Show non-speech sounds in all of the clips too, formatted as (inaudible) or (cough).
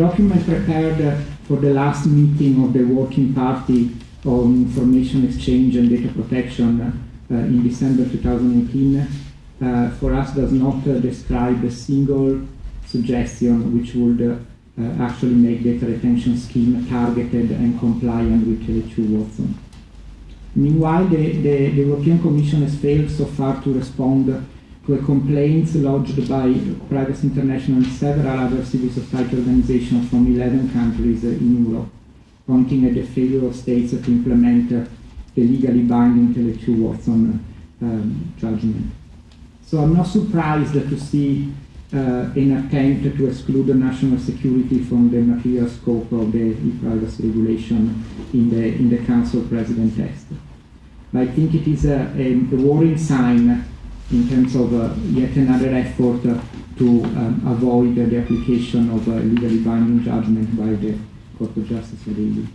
document prepared for the last meeting of the Working Party on Information Exchange and Data Protection uh, in December 2018 uh, for us does not uh, describe a single suggestion which would actually make data retention scheme targeted and compliant with Tele2 Watson. Meanwhile, the, the, the, European Commission has failed so far to respond to complaints lodged by Privacy International and several other civil society organizations from 11 countries in Europe, pointing at the failure of states to implement the legally binding Tele2 Watson um, judgment. So I'm not surprised to see uh, an attempt to exclude national security from the material scope of the e-privacy regulation in the, in the Council President text. But I think it is a, a, a worrying sign in terms of uh, yet another effort uh, to um, avoid the application of a legally binding judgment by the Court of Justice of the EU.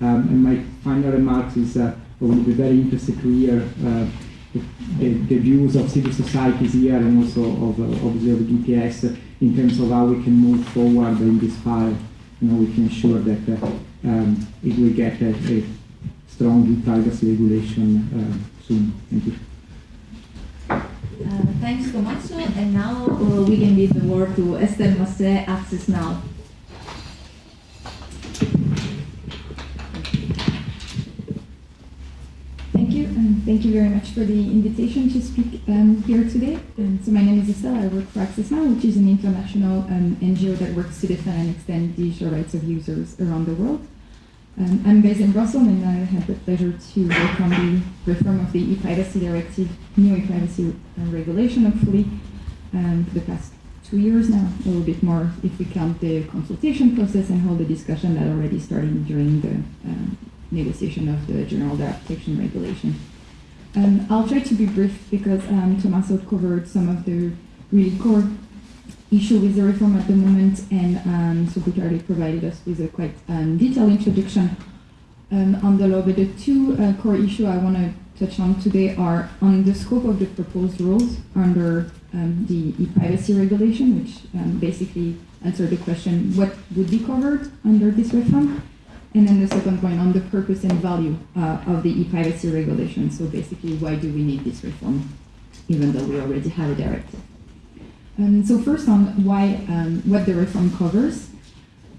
Um, and my final remarks is uh, I will be very interested to hear uh, the, the, views of civil societies here and also of, uh, obviously of in terms of how we can move forward in this file. You know, we can ensure that uh, um, it will get a, a strong privacy regulation uh, soon. Thank you. Uh, thanks, Tommaso. And now uh, we can give the word to Estelle Massé, Access Now. Thank you and thank you very much for the invitation to speak um, here today. Um, so my name is Estelle. I work for Access Now, which is an international um, NGO that works to defend and extend digital rights of users around the world. Um, I'm based in Brussels, and I had the pleasure to work on the reform of the e-privacy directive, new e-privacy uh, regulation, hopefully, um, for the past two years now, a little bit more if we count the consultation process and all the discussion that already started during the um, negotiation of the General Data Protection Regulation. Um, I'll try to be brief because um, Tommaso covered some of the really core issue with the reform at the moment, and um, so already provided us with a quite um, detailed introduction um, on the law. But the two uh, core issues I want to touch on today are on the scope of the proposed rules under um, the e-privacy regulation, which um, basically answer the question what would be covered under this reform, and then the second point on the purpose and value uh, of the e-privacy regulation. So basically, why do we need this reform, even though we already have a directive? Um, so first on why, um, what the reform covers,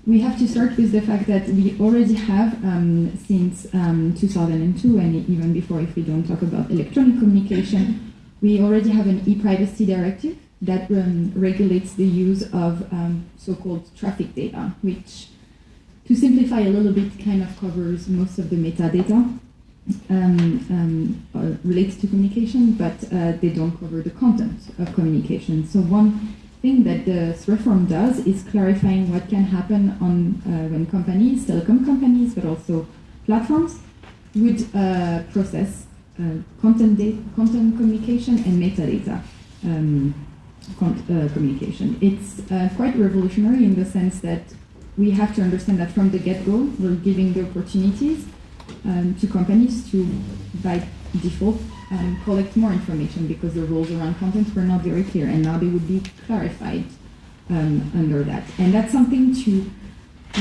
we have to start with the fact that we already have, um, since um, 2002, and even before if we don't talk about electronic communication, we already have an e-privacy directive that um, regulates the use of um, so-called traffic data, which to simplify a little bit, kind of covers most of the metadata um, um, uh, related to communication, but uh, they don't cover the content of communication. So one thing that this reform does is clarifying what can happen on uh, when companies, telecom companies, but also platforms, would uh, process uh, content, content communication and metadata. Um, uh, communication. It's quite revolutionary in the sense that we have to understand that from the get-go, we're giving the opportunities um, to companies to, by default, um, collect more information because the rules around content were not very clear, and now they would be clarified um, under that. And that's something to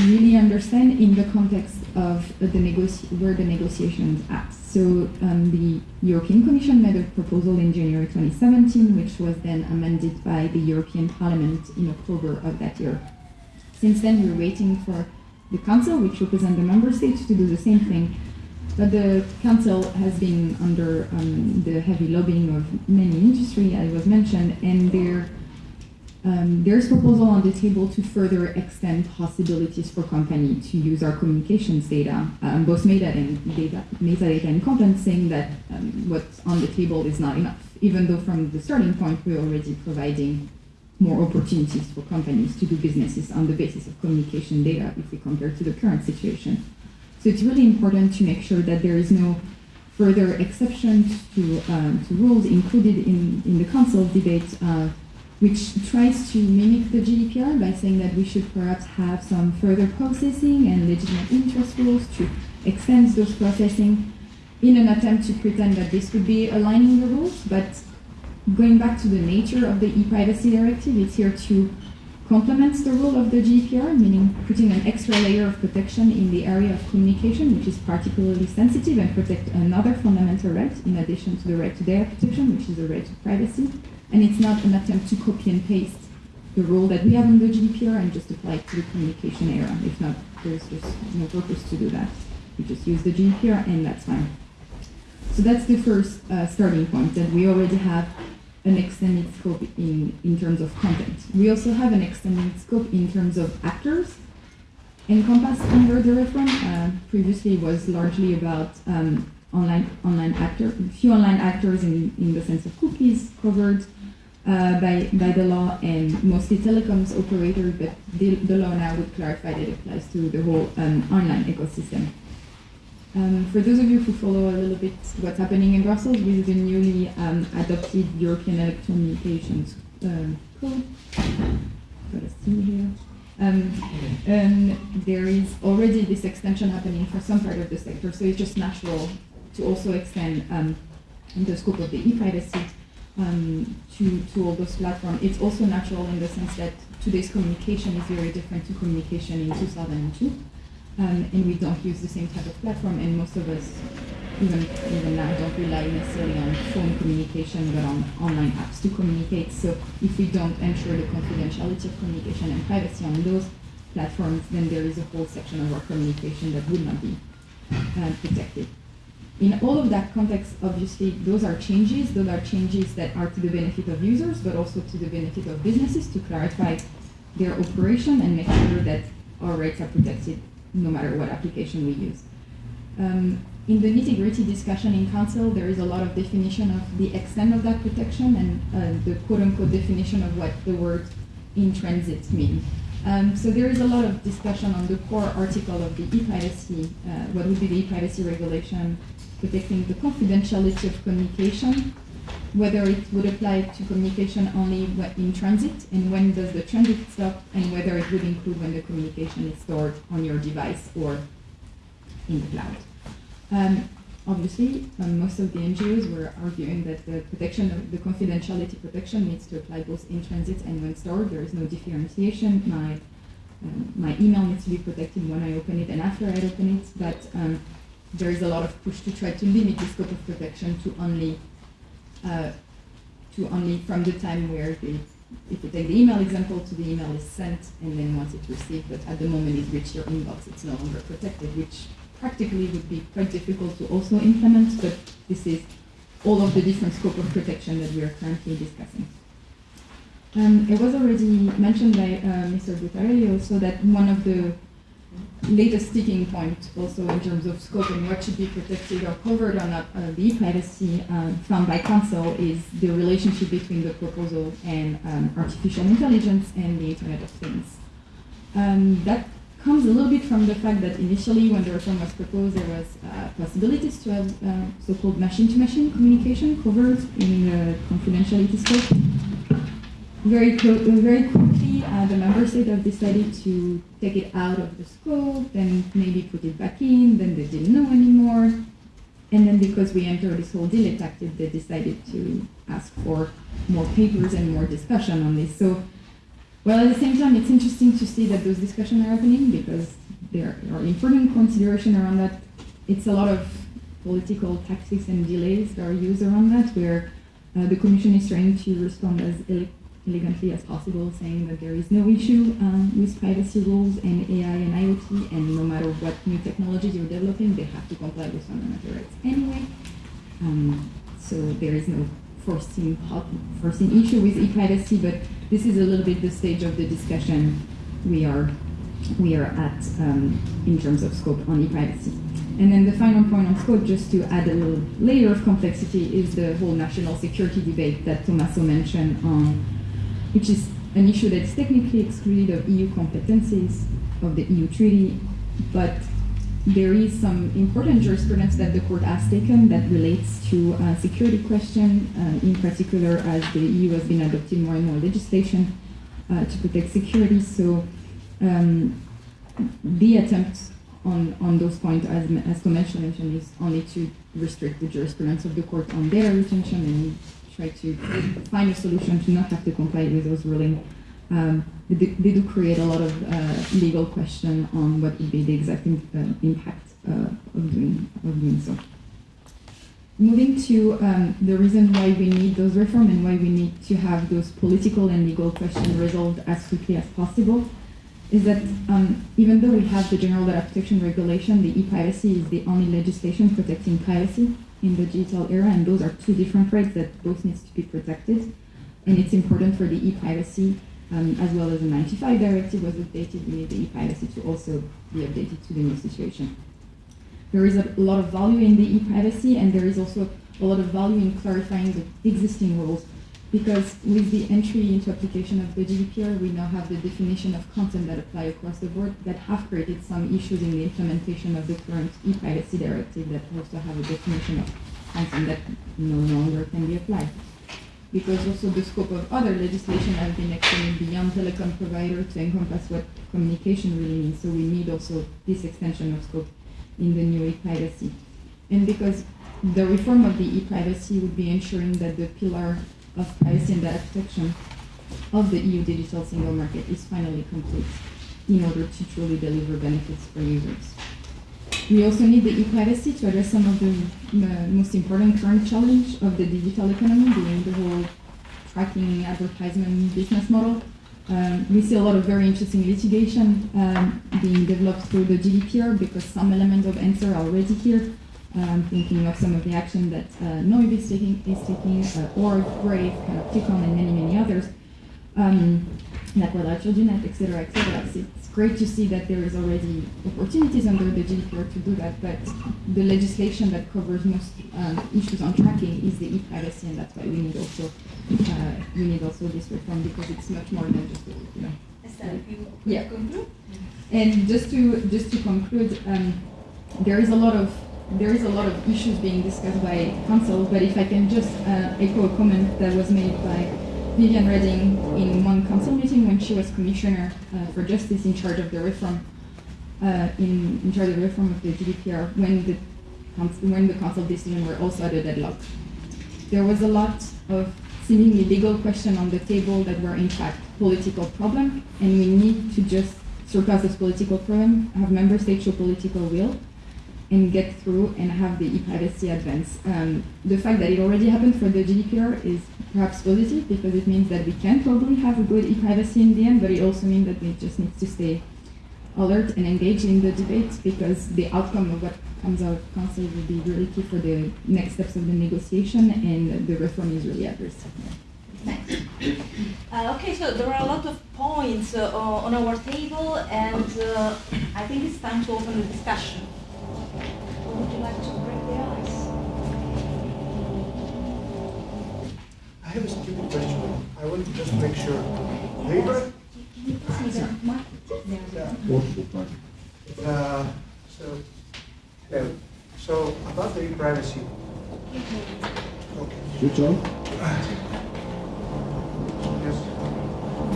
really understand in the context of the where the negotiations at. So um, the European Commission made a proposal in January 2017, which was then amended by the European Parliament in October of that year. Since then, we're waiting for the Council, which represents the member states, to do the same thing. But the Council has been under um, the heavy lobbying of many industry, as was mentioned, and there, um, there's proposal on the table to further extend possibilities for company to use our communications data, um, both metadata and data, metadata and content, saying that um, what's on the table is not enough, even though from the starting point we're already providing more opportunities for companies to do businesses on the basis of communication data if we compare to the current situation. So it's really important to make sure that there is no further exceptions to, um, to rules included in, in the council debate, uh, which tries to mimic the GDPR by saying that we should perhaps have some further processing and legitimate interest rules to extend those processing in an attempt to pretend that this would be aligning the rules, but going back to the nature of the e-privacy directive, it's here to complement the role of the GDPR, meaning putting an extra layer of protection in the area of communication, which is particularly sensitive and protect another fundamental right in addition to the right to data protection, which is the right to privacy. And it's not an attempt to copy and paste the role that we have in the GDPR and just apply it to the communication era. If not, there's just no purpose to do that. We just use the GDPR and that's fine. So that's the first uh, starting point, that we already have an extended scope in, in terms of content. We also have an extended scope in terms of actors encompassed under the reform. Uh, previously was largely about um, online online actor, few online actors in, in the sense of cookies covered uh, by, by the law and mostly telecoms operators, but the, the law now would clarify that it applies to the whole um, online ecosystem. Um, for those of you who follow a little bit what's happening in Brussels with the newly um, adopted European Electronic Communications uh, Code, got a here. Um, um, there is already this extension happening for some part of the sector, so it's just natural to also extend um, the scope of the e-privacy um, to, to all those platforms. It's also natural in the sense that today's communication is very different to communication in 2002 um, and we don't use the same type of platform. And most of us, even even now, don't rely necessarily on phone communication, but on online apps to communicate. So if we don't ensure the confidentiality of communication and privacy on those platforms, then there is a whole section of our communication that would not be uh, protected. In all of that context, obviously, those are changes. Those are changes that are to the benefit of users, but also to the benefit of businesses to clarify their operation and make sure that our rights are protected no matter what application we use. Um, in the nitty-gritty discussion in council, there is a lot of definition of the extent of that protection and uh, the quote-unquote definition of what the word in transit means. Um, so there is a lot of discussion on the core article of the e-privacy, uh, what would be the e-privacy regulation protecting the confidentiality of communication, whether it would apply to communication only in transit, and when does the transit stop, and whether it would include when the communication is stored on your device or in the cloud. Um, obviously, um, most of the NGOs were arguing that the protection of the confidentiality protection needs to apply both in transit and when stored. There is no differentiation. My um, my email needs to be protected when I open it and after I open it, but um, there is a lot of push to try to limit the scope of protection to only uh, to only from the time where the, if you take the email example to the email is sent and then once it's received, but at the moment it reaches your inbox, it's no longer protected, which practically would be quite difficult to also implement, but this is all of the different scope of protection that we are currently discussing. Um, it was already mentioned by uh, Mr. Buttarelli also that one of the latest sticking point also in terms of scope and what should be protected or covered or not uh, the privacy um, found by council is the relationship between the proposal and um, artificial intelligence and the Internet of Things. Um, that comes a little bit from the fact that initially when the reform was proposed there was uh, possibilities to have uh, so-called machine-to-machine communication covered in the confidentiality scope very, very quickly, uh, the member states have decided to take it out of the scope, then maybe put it back in, then they didn't know anymore. And then because we entered this whole delay tactic, they decided to ask for more papers and more discussion on this. So, well, at the same time, it's interesting to see that those discussions are happening because there are important consideration around that. It's a lot of political tactics and delays that are used around that, where uh, the Commission is trying to respond as elegantly as possible, saying that there is no issue um, with privacy rules and AI and IoT, and no matter what new technologies you're developing, they have to comply with fundamental rights anyway. Um, so there is no foreseen, foreseen issue with e-privacy, but this is a little bit the stage of the discussion we are we are at um, in terms of scope on e-privacy. And then the final point on scope, just to add a little layer of complexity, is the whole national security debate that Tommaso mentioned on which is an issue that's technically excluded of EU competencies of the EU treaty, but there is some important jurisprudence that the court has taken that relates to a security question, uh, in particular as the EU has been adopting more and more legislation uh, to protect security. So um, the attempt on, on those points, as, as Convention mentioned, is only to restrict the jurisprudence of the court on data retention and try to find a solution to not have to comply with those rulings um, they, do, create a lot of uh, legal question on what would be the exact in, uh, impact uh, of doing of doing so. Moving to um, the reason why we need those reforms and why we need to have those political and legal questions resolved as quickly as possible is that um, even though we have the General Data Protection Regulation, the e-privacy is the only legislation protecting privacy in the digital era, and those are two different rights that both needs to be protected. And it's important for the e-privacy, um, as well as the 95 directive was updated, we need the e-privacy to also be updated to the new situation. There is a lot of value in the e-privacy, and there is also a lot of value in clarifying the existing rules because with the entry into application of the GDPR, we now have the definition of content that apply across the board that have created some issues in the implementation of the current e-privacy directive that also have a definition of content that no longer can be applied. Because also the scope of other legislation has been extended beyond telecom provider to encompass what communication really means. So we need also this extension of scope in the new e-privacy. And because the reform of the e-privacy would be ensuring that the pillar of and data protection of the EU digital single market is finally complete in order to truly deliver benefits for users. We also need the e-privacy to address some of the most important current challenge of the digital economy, being the whole tracking advertisement business model. Um, we see a lot of very interesting litigation um, being developed through the GDPR because some elements of answer are already here. I'm thinking of some of the action that uh, noyb is taking, is taking uh, or Brave, Panoptykon, and many, many others, um, that will Children, et cetera, et cetera. So it's great to see that there is already opportunities under the GDPR to do that, but the legislation that covers most um, issues on tracking is the e-privacy, and that's why we need also uh, we need also this reform because it's much more than just you know. Estelle, if you Yeah. And just to just to conclude, um, there is a lot of there is a lot of issues being discussed by council, but if I can just uh, echo a comment that was made by Viviane Reding in one council meeting when she was commissioner uh, for justice in charge of the reform, uh, in, in charge of the reform of the GDPR, when the council, when the council decision were also at a deadlock. There was a lot of seemingly legal question on the table that were in fact political problem, and we need to just surpass this political problem, have member states show political will, and get through and have the e-privacy advance. Um, the fact that it already happened for the GDPR is perhaps positive because it means that we can probably have a good e-privacy in the end, but it also means that we just need to stay alert and engaged in the debate because the outcome of what comes out of council will be really key for the next steps of the negotiation and the reform is really. Thanks. Uh, okay, so there are a lot of points uh, on our table, and uh, I think it's time to open the discussion. Would you like to break the ice? I have a stupid question. I want to just make sure. Labor, Can you the mic? yeah. Uh, so, yeah. so about the privacy. Okay. Switch on. Yes.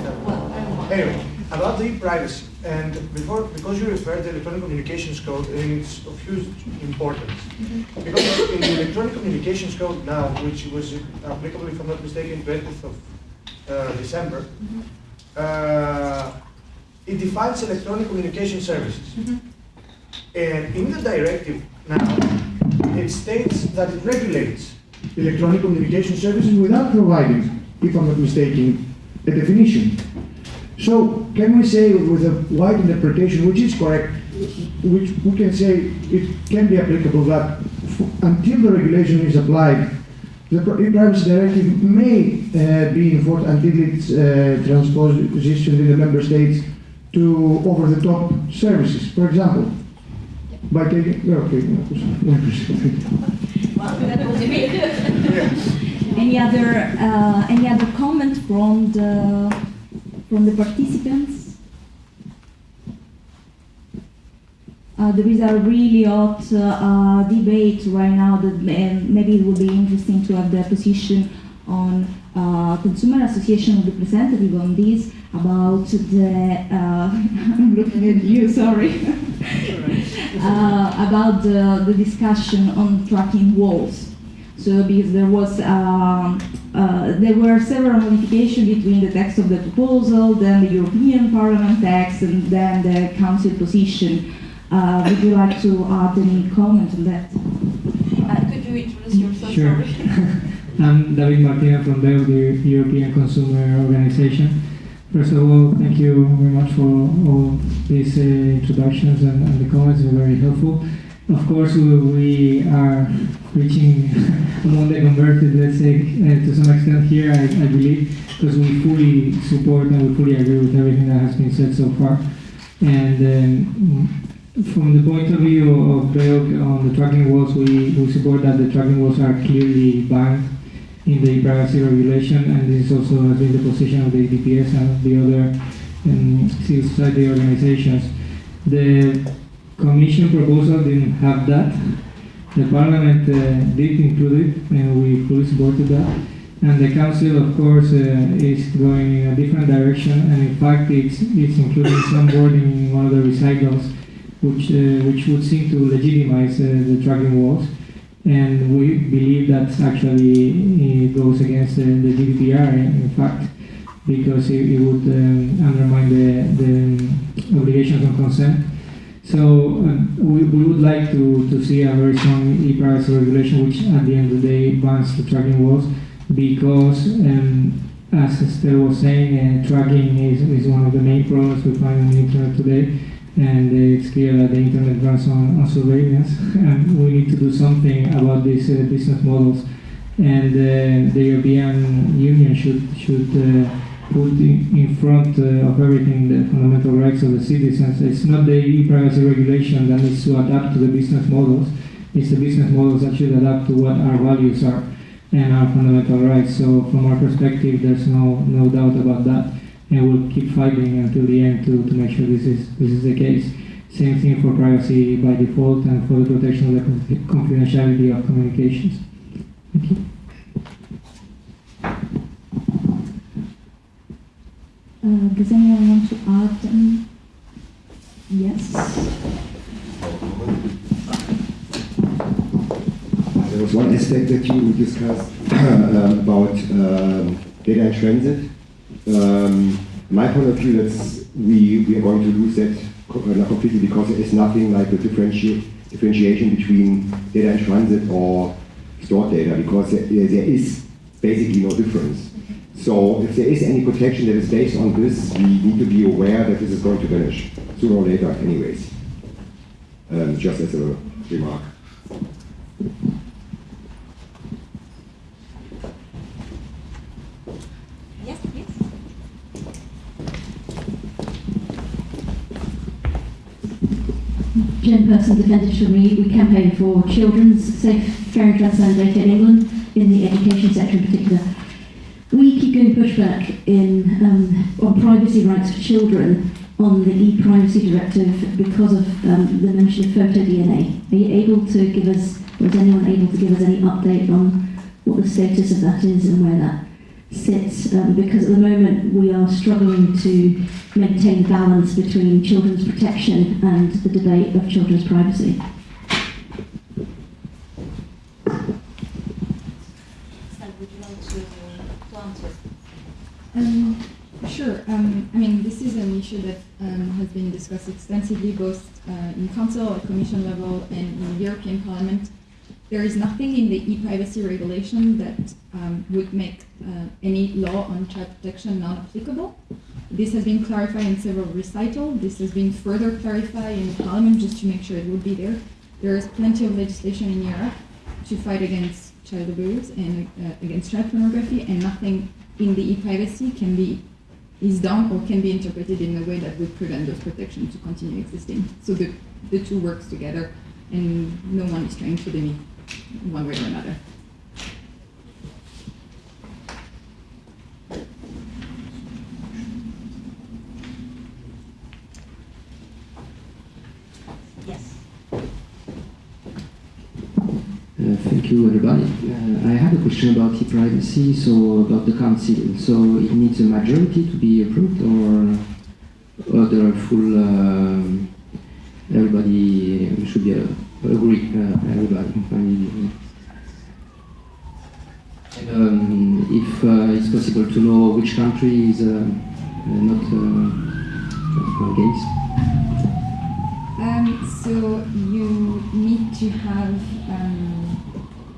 Yeah. Anyway, about the privacy, and before, because you referred to the Electronic Communications Code, it's of huge importance. Because in the Electronic Communications Code now, which was applicable, if I'm not mistaken, 20th of uh, December, uh, it defines electronic communication services. And in the directive now, it states that it regulates electronic communication services without providing, if I'm not mistaken, a definition. So can we say with a wide interpretation, which is correct, which we can say it can be applicable that until the regulation is applied, the pri- privacy directive may uh, be enforced until its uh, transposition in the member states to over-the-top services. For example, by taking, okay, Well, that (laughs) Any other, uh, any other comment from the, from the participants? Uh, there is a really hot uh, uh, debate right now that maybe it would be interesting to have the position on uh, consumer association representative on this about the uh, (laughs) I'm looking at you sorry (laughs) uh, about the, the discussion on tracking walls so because there was um, uh, there were several modifications between the text of the proposal, then the European Parliament text, and then the Council position. Uh, would you like to add any comment on that? Uh, could you introduce yourself? Sure. (laughs) I'm David Martina from BEUC, the European Consumer Organization. First of all, thank you very much for all these uh, introductions and, and the comments, they're very helpful. Of course, we, we are reaching among the converted, let's say, uh, to some extent here, I, I believe, because we fully support and we fully agree with everything that has been said so far. And um, from the point of view of on the tracking walls, we, we support that the tracking walls are clearly banned in the privacy regulation, and this also has been the position of the DPS and the other um, civil society organizations. The Commission proposal didn't have that. The Parliament uh, did include it, and we fully supported that. And the Council, of course, uh, is going in a different direction, and in fact, it's, it's including some wording in one of the recitals, which, uh, which would seem to legitimize uh, the tracking walls and we believe that actually goes against the, the GDPR in, in fact because it, it would um, undermine the, the obligations on consent. So um, we, we would like to, to see a very strong e-privacy regulation which at the end of the day bans the tracking walls because um, as Estelle was saying, uh, tracking is, is one of the main problems we find on the internet today and it's clear that the internet runs on, on surveillance, and we need to do something about these uh, business models. And uh, the European Union should should uh, put in, front uh, of everything the fundamental rights of the citizens. It's not the e-privacy regulation that needs to adapt to the business models. It's the business models that should adapt to what our values are and our fundamental rights. So from our perspective, there's no no doubt about that and we'll keep fighting until the end to, to make sure this is this is the case. Same thing for privacy by default and for the protection of the confidentiality of communications. Thank you. Uh, does anyone want to add? Yes. There was one aspect that you discussed (clears throat) um, about um, data in transit. Um, my point of view, that's we, we are going to lose that uh, completely because there is nothing like the differenti differentiation between data in transit or stored data because there, there is basically no difference. So if there is any protection that is based on this, we need to be aware that this is going to vanish sooner or later anyways. Um, just as a remark. Yes, please. Jen Persson, Defenders from Read, we campaign for children's safe, fair and transparent data in England, in the education sector in particular. We keep getting pushback in, um, on privacy rights for children on the e-privacy directive because of um, the mention of PhotoDNA. Are you able to give us, or is anyone able to give us any update on what the status of that is and where that sits? Um, because at the moment we are struggling to maintain balance between children's protection and the debate of children's privacy. Estelle, would you like to, to answer? Um, sure. Um, I mean, this is an issue that um, has been discussed extensively both uh, in Council at Commission level and in the European Parliament. There is nothing in the e-privacy regulation that um, would make uh, any law on child protection non-applicable. This has been clarified in several recitals. This has been further clarified in Parliament just to make sure it would be there. There is plenty of legislation in Europe to fight against child abuse and uh, against child pornography, and nothing in the e-privacy can be is done or can be interpreted in a way that would prevent those protections to continue existing. So the, the two works together, and no one is trying to limit one way or another. Uh, Thank you, everybody. Uh, I have a question about e-privacy, so about the council. So it needs a majority to be approved, or, there full, um everybody should be uh, agree, uh, everybody. And, um, if uh, it's possible to know which country is uh, uh, not uh, against. Um, so you need to have um,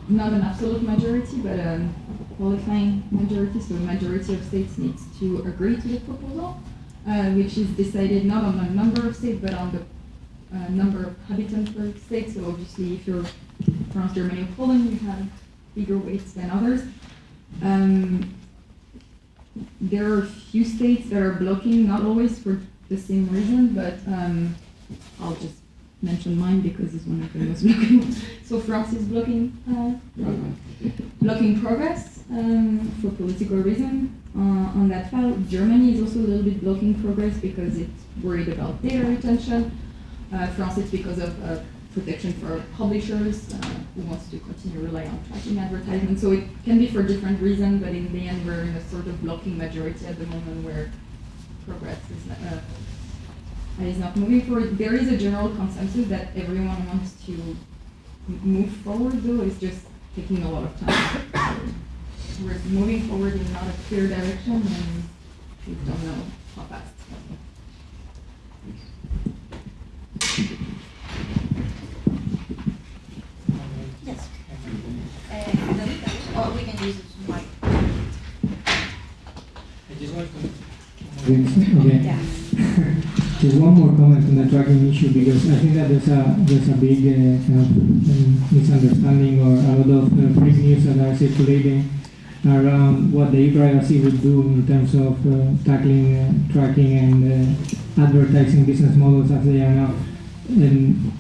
not an absolute majority, but a qualifying majority. So a majority of states needs to agree to the proposal, uh, which is decided not on the number of states, but on the uh, number of inhabitants per state. So obviously, if you're France, Germany, or Poland, you have bigger weights than others. Um, there are a few states that are blocking, not always for the same reason, but um, I'll just mention mine because it's one of the most (laughs) blocking. ones. So France is blocking uh, blocking progress um, for political reason uh, on that file. Germany is also a little bit blocking progress because it's worried about data retention. Uh, France it's because of uh, protection for publishers uh, who wants to continue rely on tracking advertising. So it can be for different reasons, but in the end we're in a sort of blocking majority at the moment where progress is not, is not moving forward. There is a general consensus that everyone wants to move forward though, it's just taking a lot of time. (coughs) we're moving forward in not a clear direction and we don't know how fast. Yes. Uh, David, or we can use it mic. Okay. Yeah. (laughs) Just one more comment on the tracking issue because I think that there's a there's a big uh, kind of um, misunderstanding or a lot of uh, fake news that are circulating around what the e-privacy would do in terms of uh, tackling uh, tracking and uh, advertising business models as they are now. And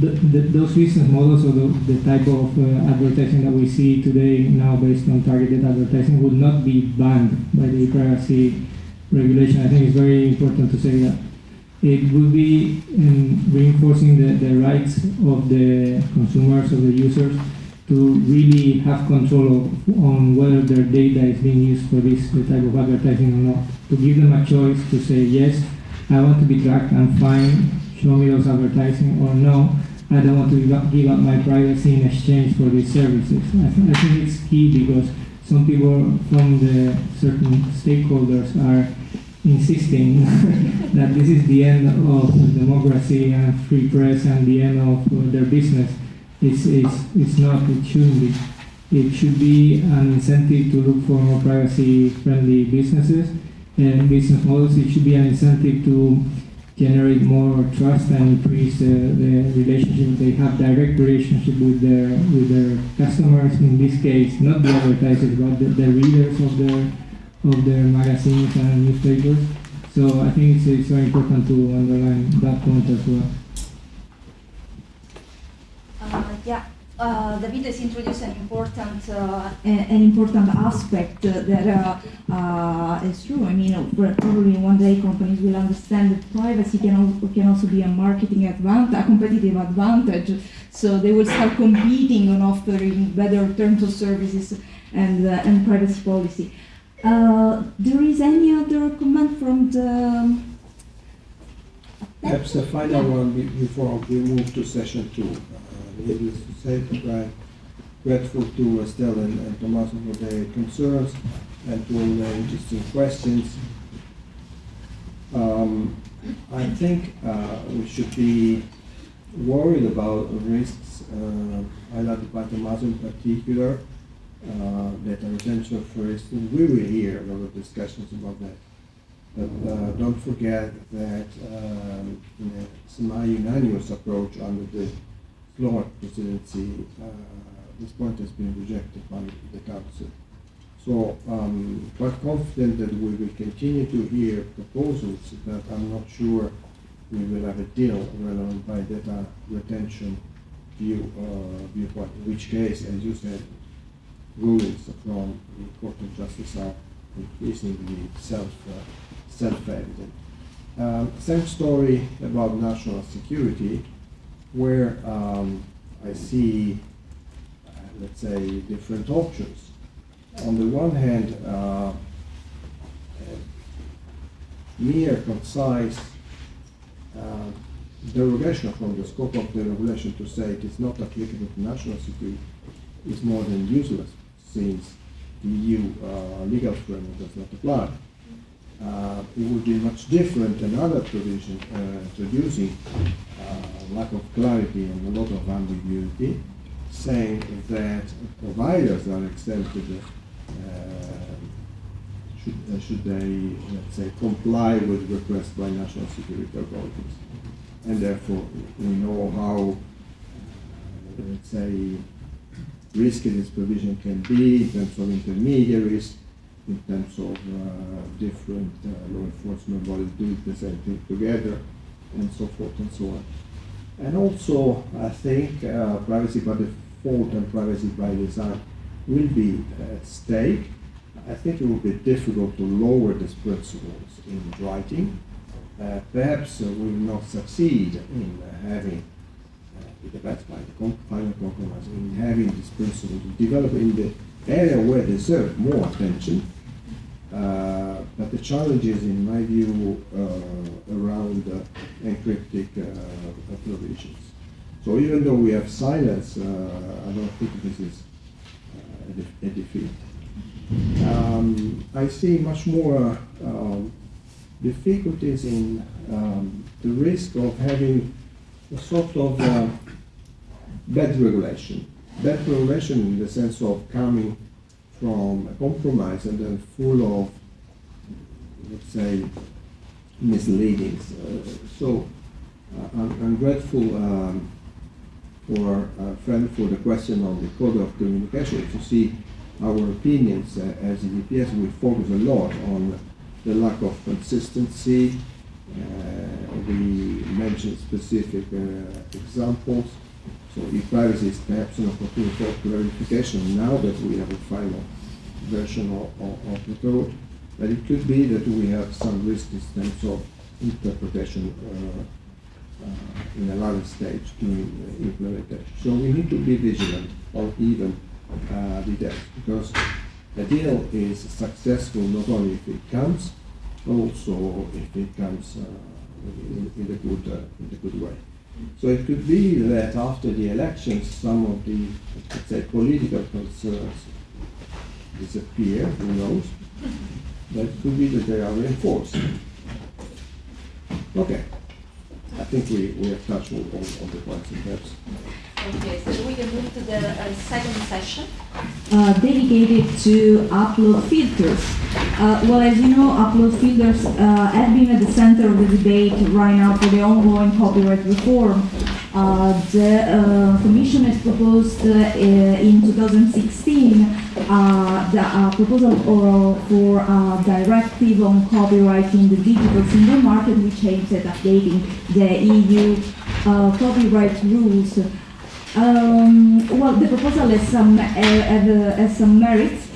the, the, those business models or the, the type of uh, advertising that we see today now based on targeted advertising would not be banned by the e-privacy regulation. I think it's very important to say that it would be um, reinforcing the, the rights of the consumers, of the users, to really have control of, on whether their data is being used for this type of advertising or not. To give them a choice to say, yes, I want to be tracked, I'm fine, show me those advertising, or no, I don't want to give up, give up my privacy in exchange for these services. I, th- I think it's key because some people from the certain stakeholders are insisting (laughs) that this is the end of democracy and free press and the end of uh, their business. It's, it's, it's not, it shouldn't be. It should be an incentive to look for more privacy friendly businesses and business models. It should be an incentive to generate more trust and increase uh, the relationship. They have direct relationship with their with their customers. In this case, not the advertisers, but the, the readers of their of their magazines and newspapers. So I think it's, it's very important to underline that point as well. Uh, yeah. Uh, David has introduced an important uh, an important aspect uh, that uh, uh, is true. I mean, probably one day companies will understand that privacy can, al- can also be a marketing advantage, a competitive advantage. So they will start competing on offering better terms of services and uh, and privacy policy. Uh, there is any other comment from the? Perhaps the final one before we move to session two. Uh, Needless to say that I'm grateful to Estelle and and Tommaso for their concerns and to all the interesting questions. Um, I think uh, we should be worried about risks uh, highlighted by Tommaso in particular, uh, data retention, for instance. We will hear a lot of discussions about that. But uh, don't forget that um, in a semi-unanimous approach under the Slovak presidency, uh, this point has been rejected by the council. So um, quite confident that we will continue to hear proposals, but I'm not sure we will have a deal relevant by data retention view, uh, viewpoint, in which case, as you said, rulings from the Court of Justice are increasingly self, uh, self-evident. Um, same story about national security, where um, I see, uh, let's say, different options. On the one hand, uh, mere concise uh, derogation from the scope of the regulation to say it is not applicable to national security is more than useless, since the EU uh, legal framework does not apply. Uh, it would be much different than other provisions uh, introducing uh, lack of clarity and a lot of ambiguity, saying that providers are exempted uh, should, should they, let's say, comply with requests by national security authorities. And therefore, we know how, let's say, risky this provision can be in terms of intermediaries, in terms of uh, different uh, law enforcement bodies doing the same thing together, and so forth and so on. And also, I think uh, privacy by default and privacy by design will be at stake. I think it will be difficult to lower these principles in writing. Uh, perhaps uh, we will not succeed in having, uh, it depends by the final compromise, in having these principles develop in the area where they deserve more attention. Uh, but the challenge is, in my view, uh, around uh, uh, provisions. So even though we have silence, uh, I don't think this is uh, a, a defeat. Um, I see much more um, difficulties in um, the risk of having a sort of uh, bad regulation. Bad regulation in the sense of coming from a compromise and then full of, let's say, misleadings. Uh, so uh, I'm, I'm grateful um, for uh, friend for the question on the code of communication. If you see our opinions uh, as EDPS, we focus a lot on the lack of consistency. Uh, we mentioned specific uh, examples. So e-privacy is perhaps an opportunity for clarification now that we have a final version of, of, of the code. But it could be that we have some risk in terms of interpretation uh, uh, in a later stage during implementation. So we need to be vigilant on even uh, details because the deal is successful not only if it comes, but also if it comes uh, in, in, the good, uh, in the good way. So it could be that after the elections, some of the, let's say, political concerns disappear, who knows? But it could be that they are reinforced. Okay. I think we, we have touched on, on, on the points and perhaps. Okay, so we can move to the uh, second session. uh, dedicated to upload filters. Uh, well, as you know, upload filters uh, have been at the center of the debate right now for the ongoing copyright reform. Uh, the Commission has proposed in 2016 uh, the proposal for, a directive on copyright in the digital single market, which aims at updating the EU copyright rules. Um, well, the proposal has some, uh, uh, has some merits.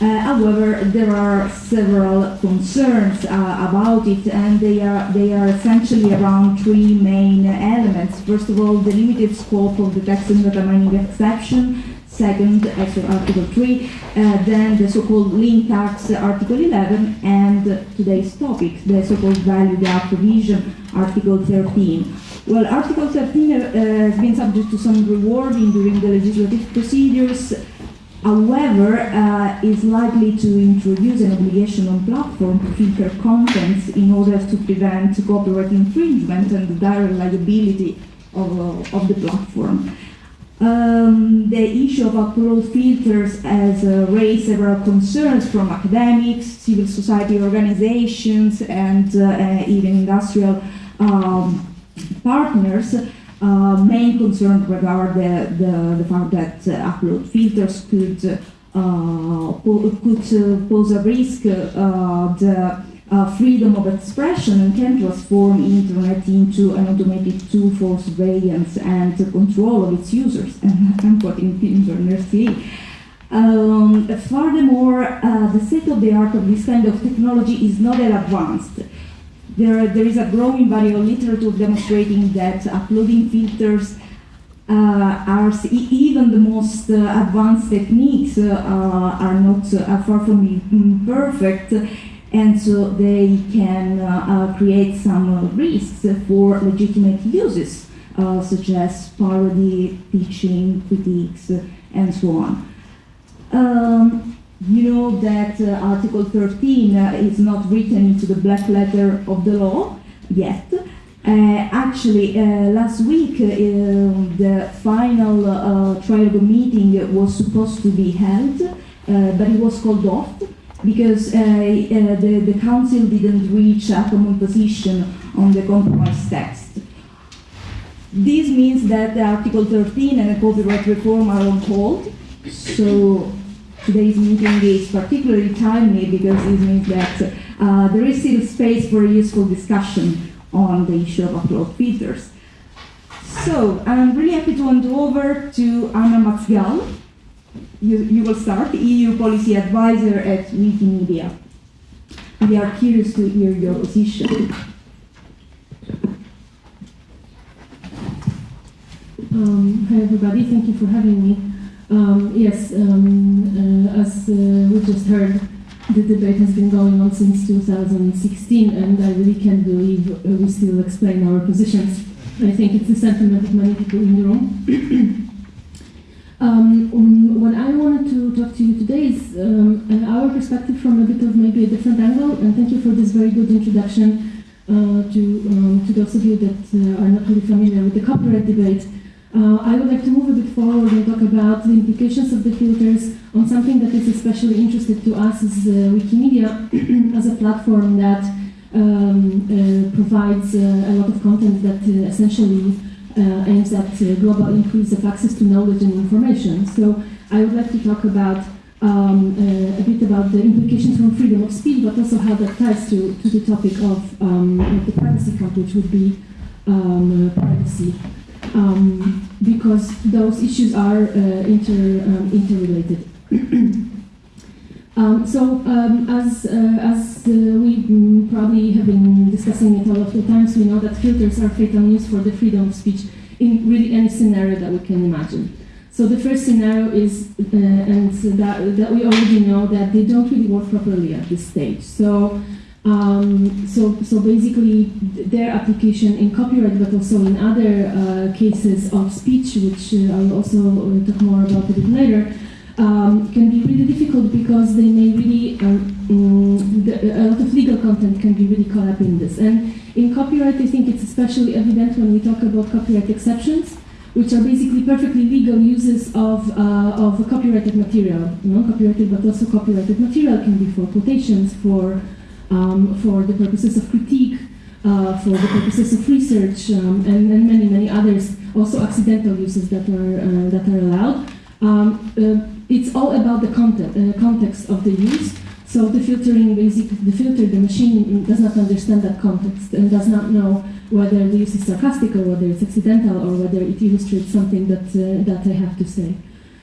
Uh, however, there are several concerns uh, about it, and they are they are essentially around three main elements. First of all, the limited scope of the text and data mining exception. Second, Article 3, uh, then the so-called link tax, Article 11, and today's topic, the so-called value gap provision, Article 13. Well, Article 13 uh, has been subject to some rewarding during the legislative procedures. However, uh, is likely to introduce an obligation on platform to filter contents in order to prevent copyright infringement and the direct liability of, uh, of the platform. Um, the issue of upload filters has uh, raised several concerns from academics, civil society organizations, and uh, uh, even industrial um, partners. Uh, main concern regard the, the, the fact that uh, upload filters could uh, po- could uh, pose a risk uh, the uh, freedom of expression and can transform internet into an automated tool for surveillance and control of its users. And (laughs) I'm quoting. Um, furthermore, uh, the state of the art of this kind of technology is not that advanced. There, there is a growing body of literature demonstrating that uploading filters uh, are even the most uh, advanced techniques uh, are not uh, far from being perfect, and so they can uh, uh, create some risks for legitimate uses, such as parody, teaching, critiques, and so on. Um, you know that uh, Article 13 uh, is not written into the black letter of the law yet. Uh, actually, uh, last week uh, the final uh, trilogue meeting was supposed to be held, but it was called off because the, the council didn't reach a common position on the compromise text. This means that Article 13 and the copyright reform are on hold. So today's meeting is particularly timely because it means that uh, there is still space for a useful discussion on the issue of upload filters. So I'm really happy to hand over to Anna Mazgal. You, you will start, EU Policy Advisor at Wikimedia. We are curious to hear your position. Um, hi everybody, thank you for having me. Um, yes, um, uh, as uh, we just heard, the debate has been going on since 2016, and I really can't believe uh, we still explain our positions. I think it's the sentiment of many people in the room. (coughs) um, um, what I wanted to talk to you today is um, our perspective from a bit of maybe a different angle, and thank you for this very good introduction uh, to, um, to those of you that uh, are not really familiar with the copyright debate. Uh, I would like to move a bit forward and talk about the implications of the filters on something that is especially interested to us as uh, Wikimedia, (clears throat) as a platform that um, uh, provides uh, a lot of content that uh, essentially uh, aims at global increase of access to knowledge and information. So I would like to talk about um, a bit about the implications from freedom of speech, but also how that ties to, to the topic of, um, of the privacy code, which would be um, privacy um, because those issues are uh, inter, um, interrelated. (clears throat) um, so, um, as, uh, as uh, we mm, probably have been discussing it a lot of times, we know that filters are fatal news for the freedom of speech in really any scenario that we can imagine. So the first scenario is, uh, and that, that we already know that they don't really work properly at this stage. So um, so, so basically, their application in copyright, but also in other uh, cases of speech, which uh, I'll also uh, talk more about a bit later, um, can be really difficult because they may really, um, the, a lot of legal content can be really caught up in this. And in copyright, I think it's especially evident when we talk about copyright exceptions, which are basically perfectly legal uses of, uh, of copyrighted material. You know, copyrighted, but also copyrighted material can be for quotations, for um, for the purposes of critique, uh, for the purposes of research, um, and, and, many, many others, also accidental uses that are, uh, that are allowed. Um, uh, it's all about the content, uh, context of the use. So the filtering, basically, the filter, the machine does not understand that context and does not know whether the use is sarcastic or whether it's accidental or whether it illustrates something that, uh, that I have to say.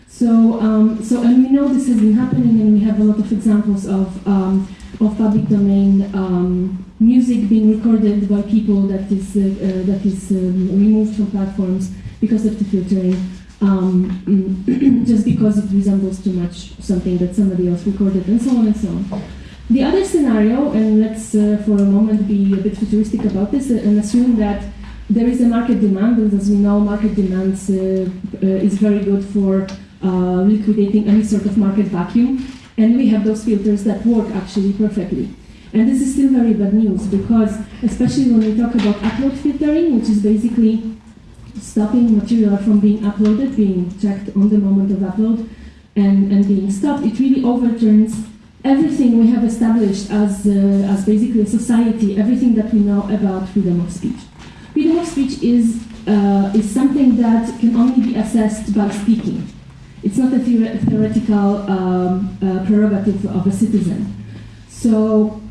So, um, so, and we know this has been happening, and we have a lot of examples of um, of public domain um, music being recorded by people that is uh, uh, that is um, removed from platforms because of the filtering, um, (clears throat) just because it resembles too much something that somebody else recorded, and so on and so on. The other scenario, and let's uh, for a moment be a bit futuristic about this and assume that there is a market demand, and as we know, market demand uh, uh, is very good for uh, liquidating any sort of market vacuum. And we have those filters that work actually perfectly. And this is still very bad news because, especially when we talk about upload filtering, which is basically stopping material from being uploaded, being checked on the moment of upload, and, and being stopped, it really overturns everything we have established as, uh, as basically a society, everything that we know about freedom of speech. Freedom of speech is, uh, is something that can only be assessed by speaking. It's not a theoretical um, uh, prerogative of a citizen. So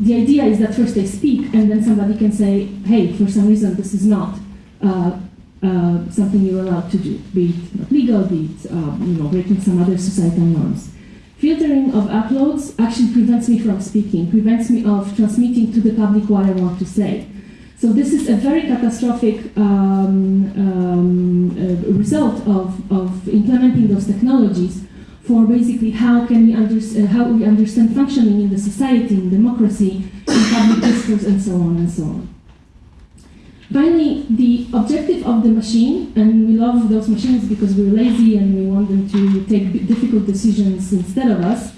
the idea is that first they speak, and then somebody can say, hey, for some reason this is not uh, uh, something you're allowed to do, be it legal, be it um, you know, breaking some other societal norms. Filtering of uploads actually prevents me from speaking, prevents me of transmitting to the public what I want to say. So this is a very catastrophic um, um, uh, result of, of implementing those technologies for basically how can we uh, how we understand functioning in the society, in democracy, in public discourse, and so on and so on. Finally, the objective of the machine, and we love those machines because we're lazy and we want them to take difficult decisions instead of us,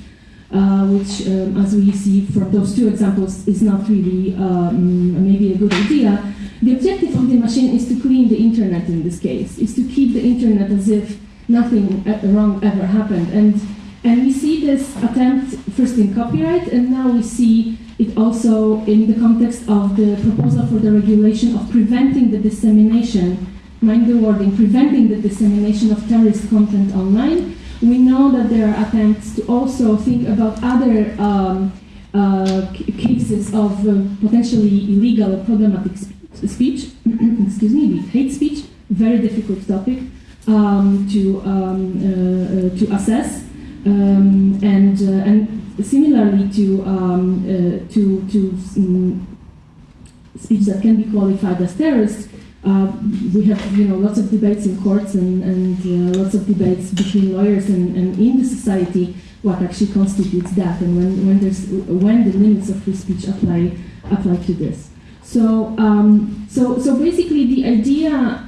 uh, which, um, as we see from those two examples, is not really um, maybe a good idea. The objective of the machine is to clean the internet in this case, is to keep the internet as if nothing wrong ever happened. And, and we see this attempt first in copyright, and now we see it also in the context of the proposal for the regulation of preventing the dissemination, mind the wording, preventing the dissemination of terrorist content online. We know that there are attempts to also think about other um, uh, cases of uh, potentially illegal or problematic speech, (clears throat) excuse me, hate speech, very difficult topic um, to, um, uh, uh to assess. Um, and, uh, and similarly to um, uh, to to um, speech that can be qualified as terrorist, uh, we have you know lots of debates in courts and, and uh, lots of debates between lawyers and, and in the society what actually constitutes that and when, when there's when the limits of free speech apply apply to this. So um, so so basically the idea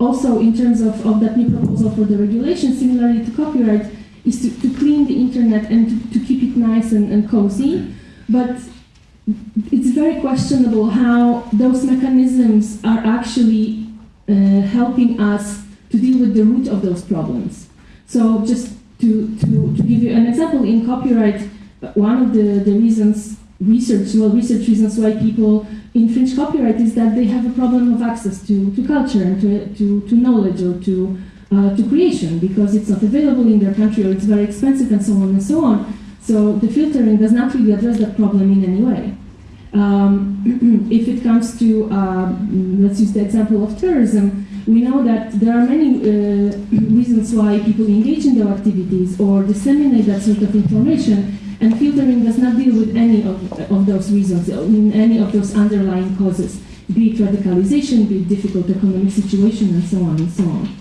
also in terms of, of that new proposal for the regulation, similarly to copyright, is to, to clean the internet and to, to keep it nice and, and cozy. But it's very questionable how those mechanisms are actually uh, helping us to deal with the root of those problems. So just to, to, to give you an example, in copyright, one of the, the reasons, research, well, research reasons why people infringe copyright is that they have a problem of access to, to culture and to, to, to knowledge or to uh, to creation because it's not available in their country or it's very expensive and so on and so on. So the filtering does not really address that problem in any way. Um, (clears throat) if it comes to, uh, let's use the example of terrorism, we know that there are many uh, (clears throat) reasons why people engage in their activities or disseminate that sort of information, and filtering does not deal with any of, of those reasons, in any of those underlying causes, be it radicalization, be it difficult economic situation, and so on and so on.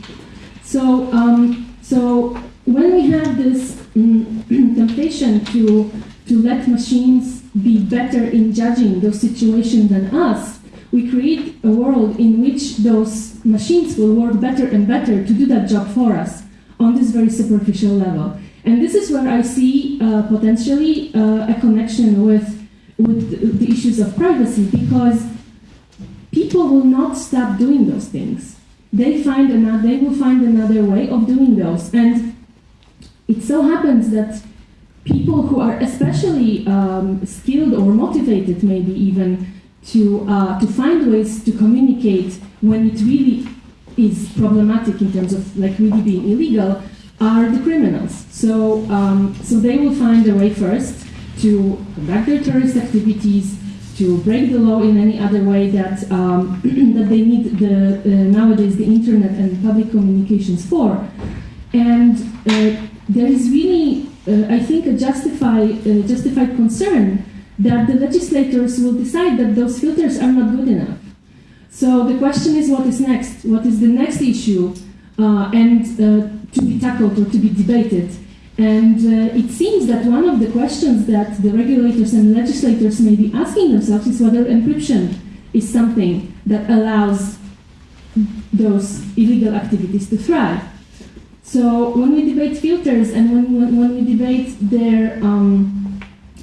So, um, so when we have this mm, (clears throat) temptation to, to let machines be better in judging those situations than us, we create a world in which those machines will work better and better to do that job for us on this very superficial level. And this is where I see uh, potentially uh, a connection with, with the issues of privacy because people will not stop doing those things they find another, they will find another way of doing those. And it so happens that people who are especially um, skilled or motivated, maybe even, to, uh, to find ways to communicate when it really is problematic in terms of like really being illegal, are the criminals. So, um, so they will find a way first to conduct their terrorist activities, to break the law in any other way that um, (clears throat) that they need the uh, nowadays the internet and public communications for, and uh, there is really uh, I think a justified uh, justified concern that the legislators will decide that those filters are not good enough. So the question is, what is next? What is the next issue, uh, and uh, to be tackled or to be debated? And uh, it seems that one of the questions that the regulators and legislators may be asking themselves is whether encryption is something that allows those illegal activities to thrive. So when we debate filters and when, when, when we debate their, um,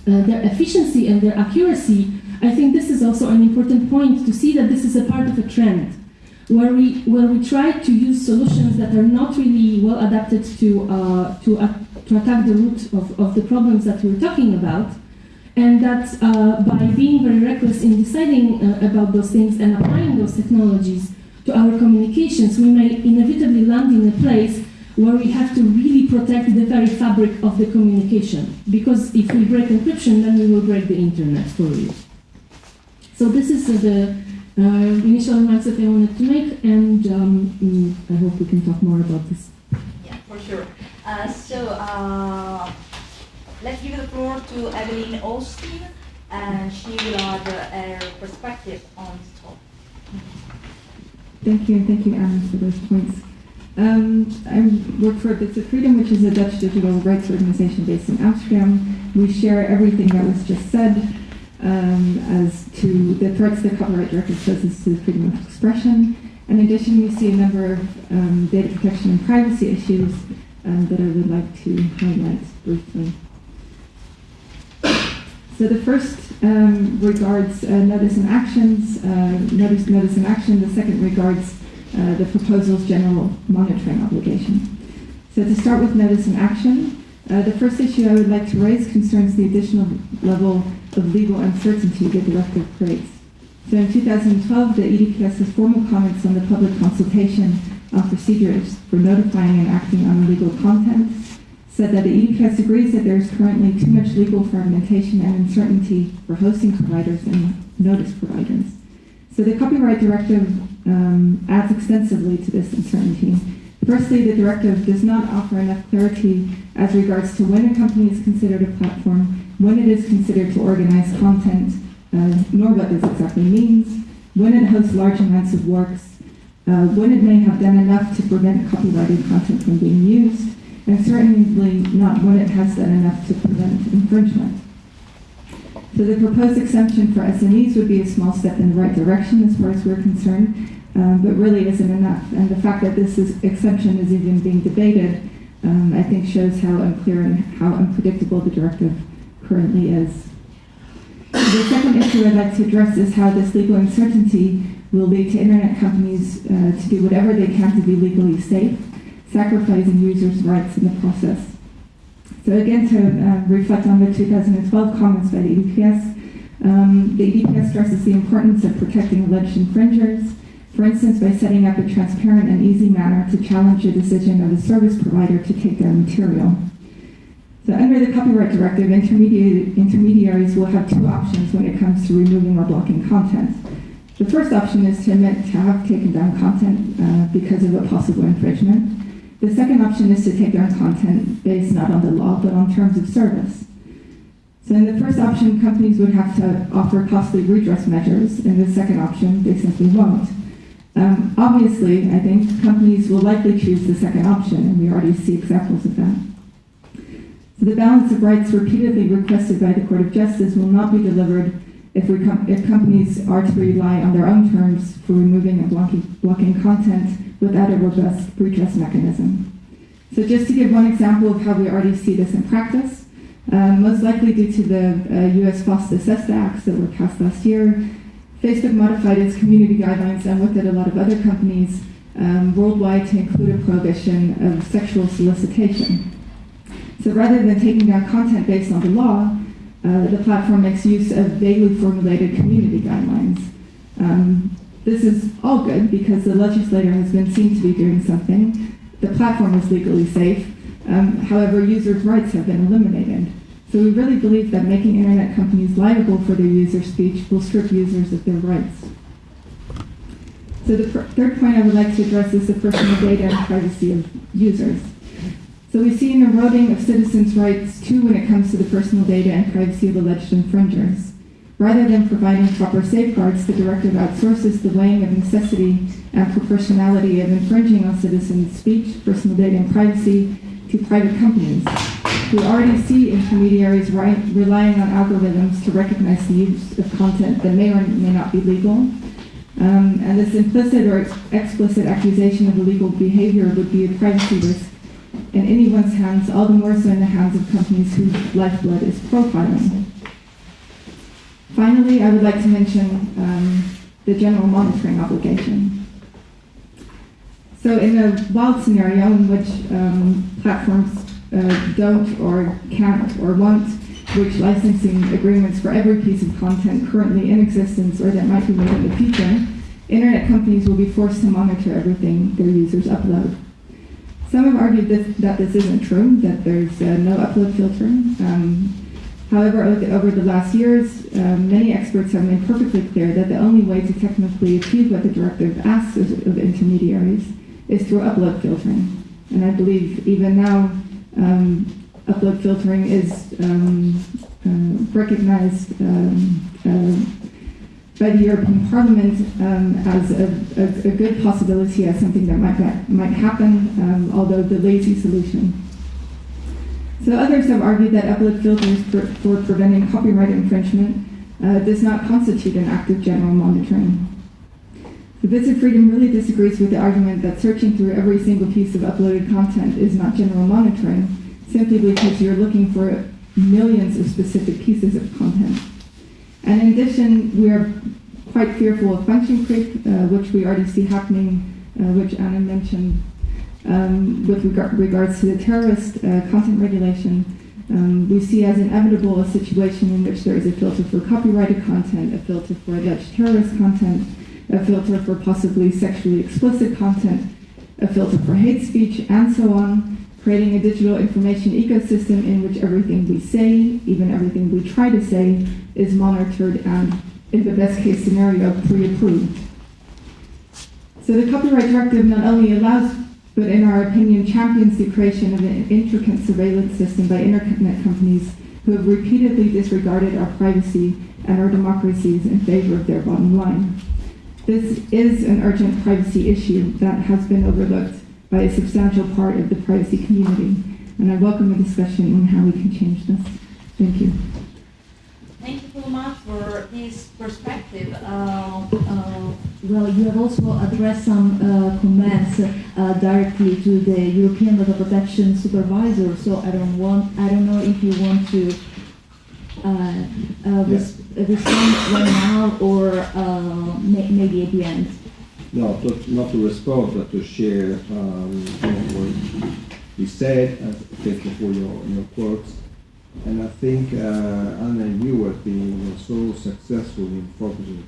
uh, their efficiency and their accuracy, I think this is also an important point to see that this is a part of a trend where we, where we try to use solutions that are not really well adapted to, uh, to, uh, to attack the root of, of the problems that we're talking about. And that uh, by being very reckless in deciding uh, about those things and applying those technologies to our communications, we may inevitably land in a place where we have to really protect the very fabric of the communication. Because if we break encryption, then we will break the internet for real. So this is uh, the uh, initial remarks that I wanted to make, and um, mm, I hope we can talk more about this. Yeah, for sure. Uh, so uh, let's give the floor to Evelyn Austin, and she will add her perspective on this topic. Thank you, and thank you, Anne, for those points. Um, I work for Bits of Freedom, which is a Dutch digital rights organization based in Amsterdam. We share everything that was just said. um, as to the threats the copyright directive poses to freedom of expression. In addition, we see a number of um, data protection and privacy issues um, that I would like to highlight briefly. So the first um, regards uh, notice and actions, uh, notice, notice and action. The second regards uh, the proposal's general monitoring obligation. So to start with notice and action, uh, the first issue I would like to raise concerns the additional level of legal uncertainty the directive creates. So in 2012, the EDPS's formal comments on the public consultation on procedures for notifying and acting on illegal content said that the EDPS agrees that there is currently too much legal fragmentation and uncertainty for hosting providers and notice providers. So the copyright directive um, adds extensively to this uncertainty. Firstly, the directive does not offer enough clarity as regards to when a company is considered a platform, when it is considered to organize content, uh, nor what this exactly means, when it hosts large amounts of works, uh, when it may have done enough to prevent copyrighted content from being used, and certainly not when it has done enough to prevent infringement. So the proposed exemption for SMEs would be a small step in the right direction as far as we're concerned, um, but really isn't enough. And the fact that this is, exemption is even being debated, um, I think shows how unclear and how unpredictable the directive currently is. The second issue I'd like to address is how this legal uncertainty will lead to internet companies uh, to do whatever they can to be legally safe sacrificing users' rights in the process. So again, to uh, reflect on the 2012 comments by the EDPS, um, the EDPS stresses the importance of protecting alleged infringers, for instance, by setting up a transparent and easy manner to challenge a decision of a service provider to take their material. So under the copyright directive, intermediaries, intermediaries will have two options when it comes to removing or blocking content. The first option is to admit to have taken down content uh, because of a possible infringement. The second option is to take down content based not on the law, but on terms of service. So in the first option, companies would have to offer costly redress measures. In the second option, they simply won't. Um, obviously, I think companies will likely choose the second option, and we already see examples of that. So the balance of rights repeatedly requested by the Court of Justice will not be delivered if, com if companies are to rely on their own terms for removing and blocking, blocking content without a robust redress mechanism. So just to give one example of how we already see this in practice, um, most likely due to the uh, US FOSTA-SESTA Acts that were passed last year, Facebook modified its community guidelines and with it a lot of other companies um, worldwide to include a prohibition of sexual solicitation. So rather than taking down content based on the law, uh, the platform makes use of vaguely formulated community guidelines. Um, this is all good because the legislator has been seen to be doing something. The platform is legally safe. Um, however, users' rights have been eliminated. So we really believe that making internet companies liable for their user speech will strip users of their rights. So the third point I would like to address is the personal data and privacy of users. So we see an eroding of citizens' rights too when it comes to the personal data and privacy of alleged infringers. Rather than providing proper safeguards, the directive outsources the weighing of necessity and proportionality of infringing on citizens' speech, personal data, and privacy to private companies. We already see intermediaries right, relying on algorithms to recognize the use of content that may or may not be legal. Um, and this implicit or ex explicit accusation of illegal behavior would be a privacy risk in anyone's hands, all the more so in the hands of companies whose lifeblood is profiling. Finally, I would like to mention um, the general monitoring obligation. So in a wild scenario in which um, platforms uh, don't or can't or won't reach licensing agreements for every piece of content currently in existence or that might be made in the future, internet companies will be forced to monitor everything their users upload. Some have argued this, that this isn't true, that there's uh, no upload filtering. Um, However, over the last years, um, many experts have made perfectly clear that the only way to technically achieve what the directive asks of, intermediaries is through upload filtering. And I believe even now, um, upload filtering is um, uh, recognized um, uh, by the European Parliament um, as a, a, a, good possibility, as something that might, might happen, um, although the lazy solution so others have argued that upload filters for, for preventing copyright infringement uh, does not constitute an act of general monitoring. The Bits of Freedom really disagrees with the argument that searching through every single piece of uploaded content is not general monitoring, simply because you're looking for millions of specific pieces of content. And in addition, we are quite fearful of function creep, uh, which we already see happening, uh, which Anna mentioned um, with regard, regards to the terrorist uh, content regulation. Um, we see as inevitable a situation in which there is a filter for copyrighted content, a filter for alleged terrorist content, a filter for possibly sexually explicit content, a filter for hate speech, and so on, creating a digital information ecosystem in which everything we say, even everything we try to say, is monitored and, in the best case scenario, pre-approved. So the Copyright Directive not only allows but in our opinion champions the creation of an intricate surveillance system by internet companies who have repeatedly disregarded our privacy and our democracies in favor of their bottom line. This is an urgent privacy issue that has been overlooked by a substantial part of the privacy community, and I welcome a discussion on how we can change this. Thank you. Thank you so much for this perspective. Uh, uh, well, you have also addressed some uh, comments uh, directly to the European Data Protection Supervisor. So I don't want, I don't know if you want to uh, uh, res respond right now or may maybe at the end. No, to, not to respond, but to share um, what you said. thank you for your, your quotes. And I think uh, Anna and you have been so successful in focusing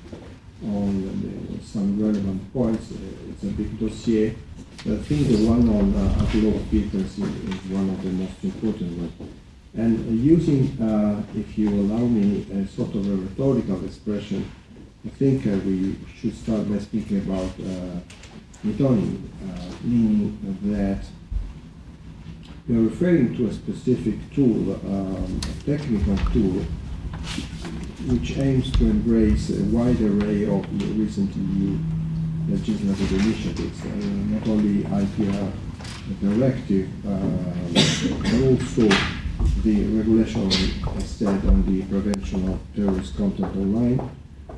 on the, some relevant points. Uh, it's a big dossier. But I think the one on uh, upload filters is, is, one of the most important ones. And uh, using, uh, if you allow me, a sort of a rhetorical expression, I think uh, we should start by speaking about uh, metonymy, uh, meaning that you're referring to a specific tool, um, a technical tool, which aims to embrace a wide array of recent EU legislative initiatives, uh, not only IPR directive, uh, but also the regulation said on the prevention of terrorist content online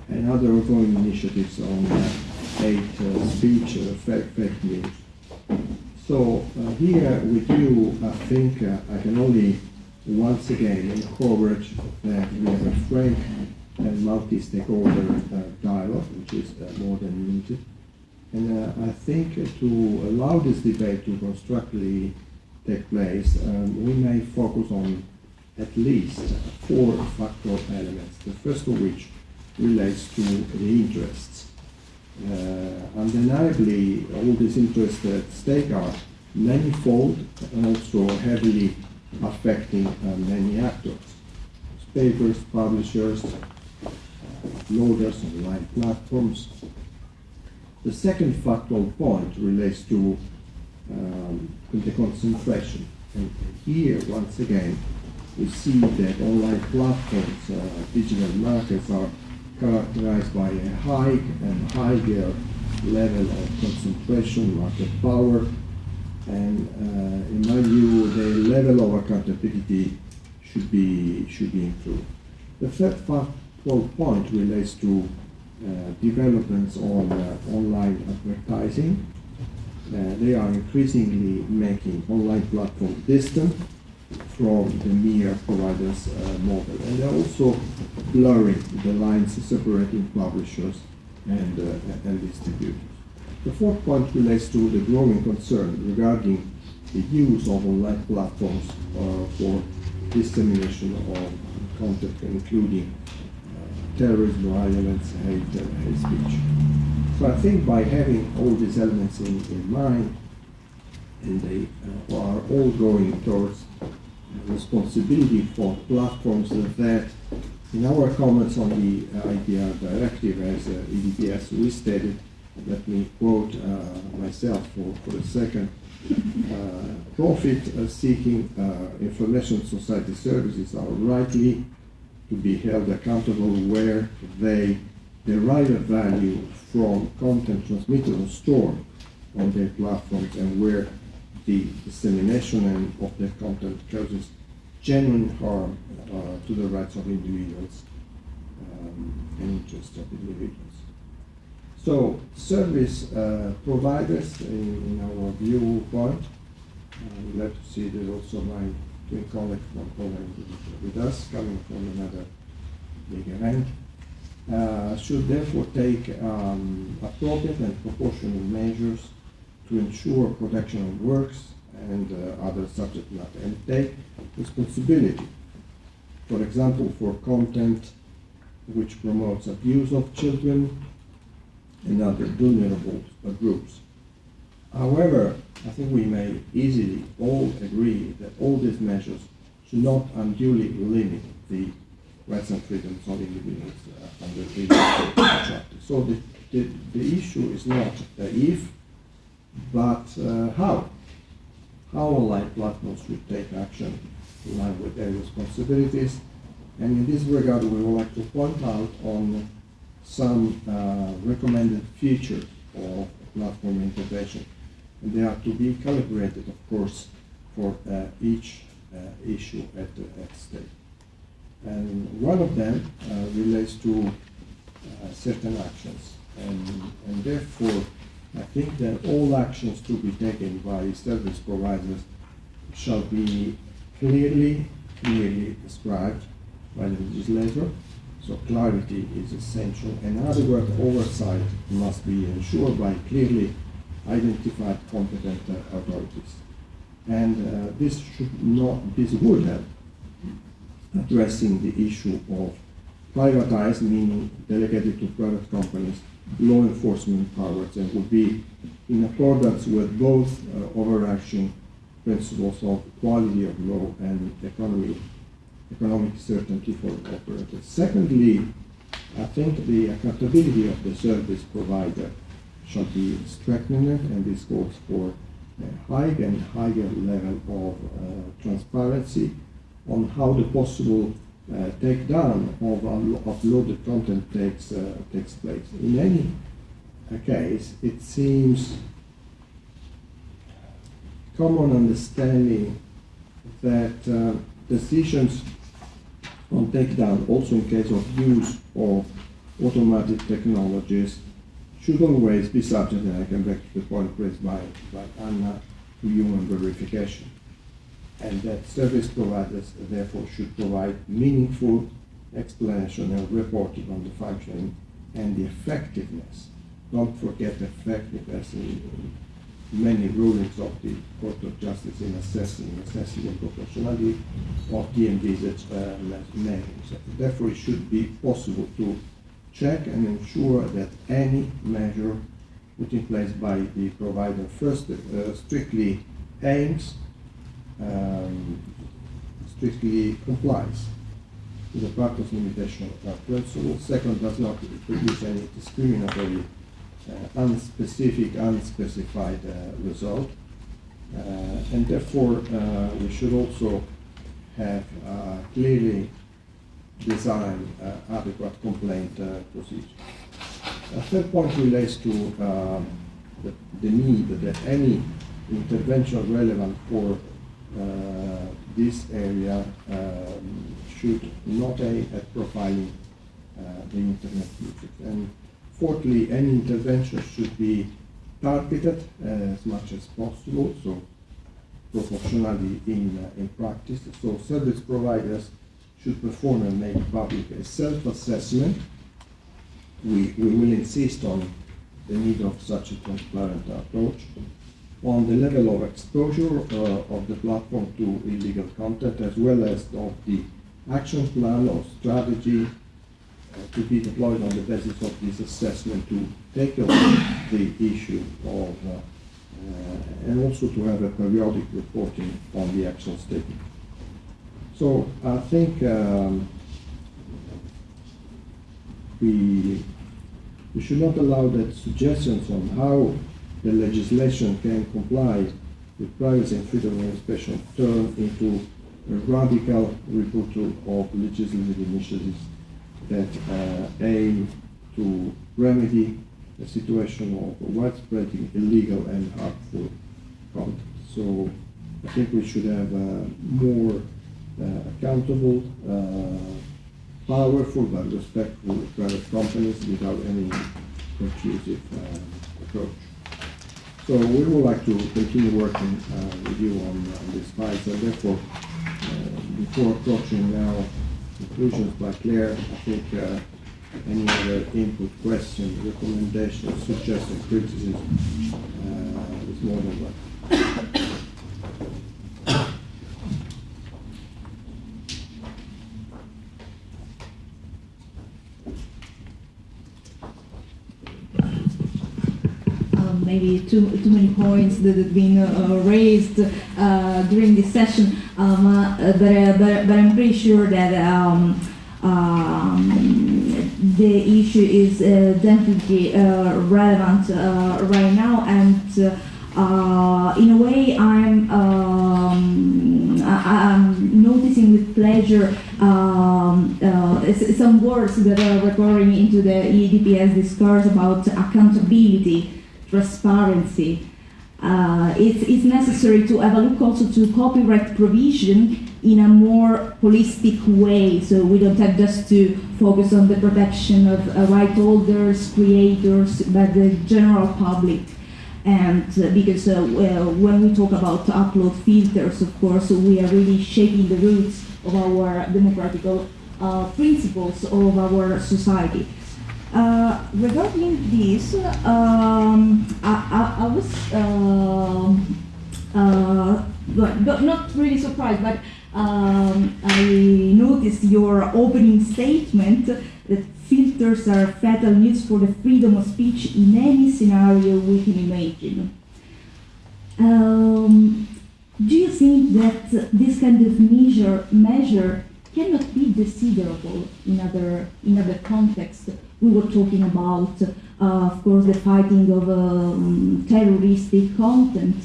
and other ongoing initiatives on hate uh, speech, uh, fake, fake news. So uh, here with you, I think I can only once again encourage that we have a frank and multi-stakeholder dialogue, which is more than limited. And uh, I think to allow this debate to constructively take place, um, we may focus on at least four factual elements, the first of which relates to the interests uh, undeniably, all these interests at stake are manifold and also heavily affecting uh, many actors. Papers, publishers, loaders, online platforms. The second factual point relates to um, the concentration. And here, once again, we see that online platforms, uh, digital markets are characterized by a high and higher level of concentration, market power, and uh, in my view, the level of accountability should be should be improved. The third point relates to uh, developments on uh, online advertising. Uh, they are increasingly making online platforms distant from the mere providers uh, model. And they're also blurring the lines separating publishers and, uh, and distributors. The fourth point relates to the growing concern regarding the use of online platforms uh, for dissemination of content, including uh, terrorism, violence, hate, hate speech. So I think by having all these elements in, in mind, and they uh, are all going towards responsibility for platforms that, in our comments on the IPR directive as uh, EDPS, we stated, let me quote uh, myself for, for a second, uh, profit-seeking uh, information society services are rightly to be held accountable where they derive a value from content transmitted or stored on their platforms and where the dissemination of their content causes genuine harm uh, to the rights of individuals. Um, and interests of individuals. So service uh, providers, in, in our viewpoint, I'm glad to see there's also my twin colleague from Poland with us, coming from another big event, uh, should therefore take um, appropriate and proportional measures to ensure protection of works and uh, other subject matter and take responsibility. For example, for content which promotes abuse of children and other vulnerable groups. However, I think we may easily all agree that all these measures should not unduly limit the rights and freedoms of individuals uh, under the (coughs) chapter. So the, the, the issue is not if, but uh, how. How online platforms should take action in line with their responsibilities. And in this regard, we would like to point out on some uh, recommended features of platform intervention. And they are to be calibrated, of course, for uh, each uh, issue at, at stake. And one of them uh, relates to uh, certain actions. And, and therefore, I think that all actions to be taken by service providers shall be clearly, clearly described by the legislator. So clarity is essential and adequate oversight must be ensured by clearly identified competent uh, authorities. And uh, this should not, this would help addressing the issue of privatized, meaning delegated to private companies, law enforcement powers, and would be in accordance with both uh, overarching principles of quality of law and economy, economic certainty for operators. Secondly, I think the accountability of the service provider should be strengthened, and this calls for a high and higher level of uh, transparency on how the possible uh, takedown of uploaded content takes, uh, takes place. In any case, it seems common understanding that uh, decisions on takedown, also in case of use of automatic technologies, should always be subject, and I come back to the point raised by, by Anna, to human verification and that service providers therefore should provide meaningful explanation and reporting on the functioning and the effectiveness. Don't forget effectiveness in many rulings of the Court of Justice in assessing necessity and proportionality of the envisaged measures. Therefore, it should be possible to check and ensure that any measure put in place by the provider first uh, strictly aims um, strictly complies with the practice limitation of principle. Second, does not produce any discriminatory, uh, unspecific, unspecified uh, result. Uh, and therefore, uh, we should also have uh, clearly designed uh, adequate complaint procedure. A third point relates to um, the, the need that any intervention relevant for uh, this area um, should not aim at profiling uh, the internet usage. And fourthly, any intervention should be targeted as much as possible, so proportionally in, uh, in practice. So service providers should perform and make public a self-assessment. We, we will insist on the need of such a transparent approach on the level of exposure uh, of the platform to illegal content as well as of the action plan or strategy uh, to be deployed on the basis of this assessment to take the issue of uh, uh, and also to have a periodic reporting on the actions taken. So I think um, we, we should not allow that suggestions on how the legislation can comply with privacy and freedom of expression turn into a radical rebuttal of legislative initiatives that uh, aim to remedy the situation of widespread illegal and harmful content. So I think we should have uh, more uh, accountable uh, powerful but respectful private companies without any intrusive uh, approach. So we would like to continue working uh, with you on, on these files, and therefore, uh, before approaching now conclusions by Claire, I think uh, any other input, question, recommendation, suggestion, criticism uh, is more than welcome. um, maybe too, too many points that have been uh, raised uh, during this session, um, uh, but, uh, but, but I'm pretty sure that um, um, the issue is uh, definitely uh, relevant right now, and in a way, I'm um, I, am noticing with pleasure um, some words that are recurring into the EDPS discourse about accountability transparency. Uh, it's, it's necessary to have a look also to copyright provision in a more holistic way. So we don't have just to focus on the protection of uh, right holders, creators, but the general public. And uh, because uh, when we talk about upload filters, of course, we are really shaping the roots of our democratic uh, principles of our society. Uh, regarding this, um, I, I, I, was um, uh, but not really surprised, but um, I noticed your opening statement that filters are fatal news for the freedom of speech in any scenario we can imagine. Um, do you think that this kind of measure, measure cannot be desirable in other, in other contexts? We were talking about, uh, of course, the fighting of um, terroristic content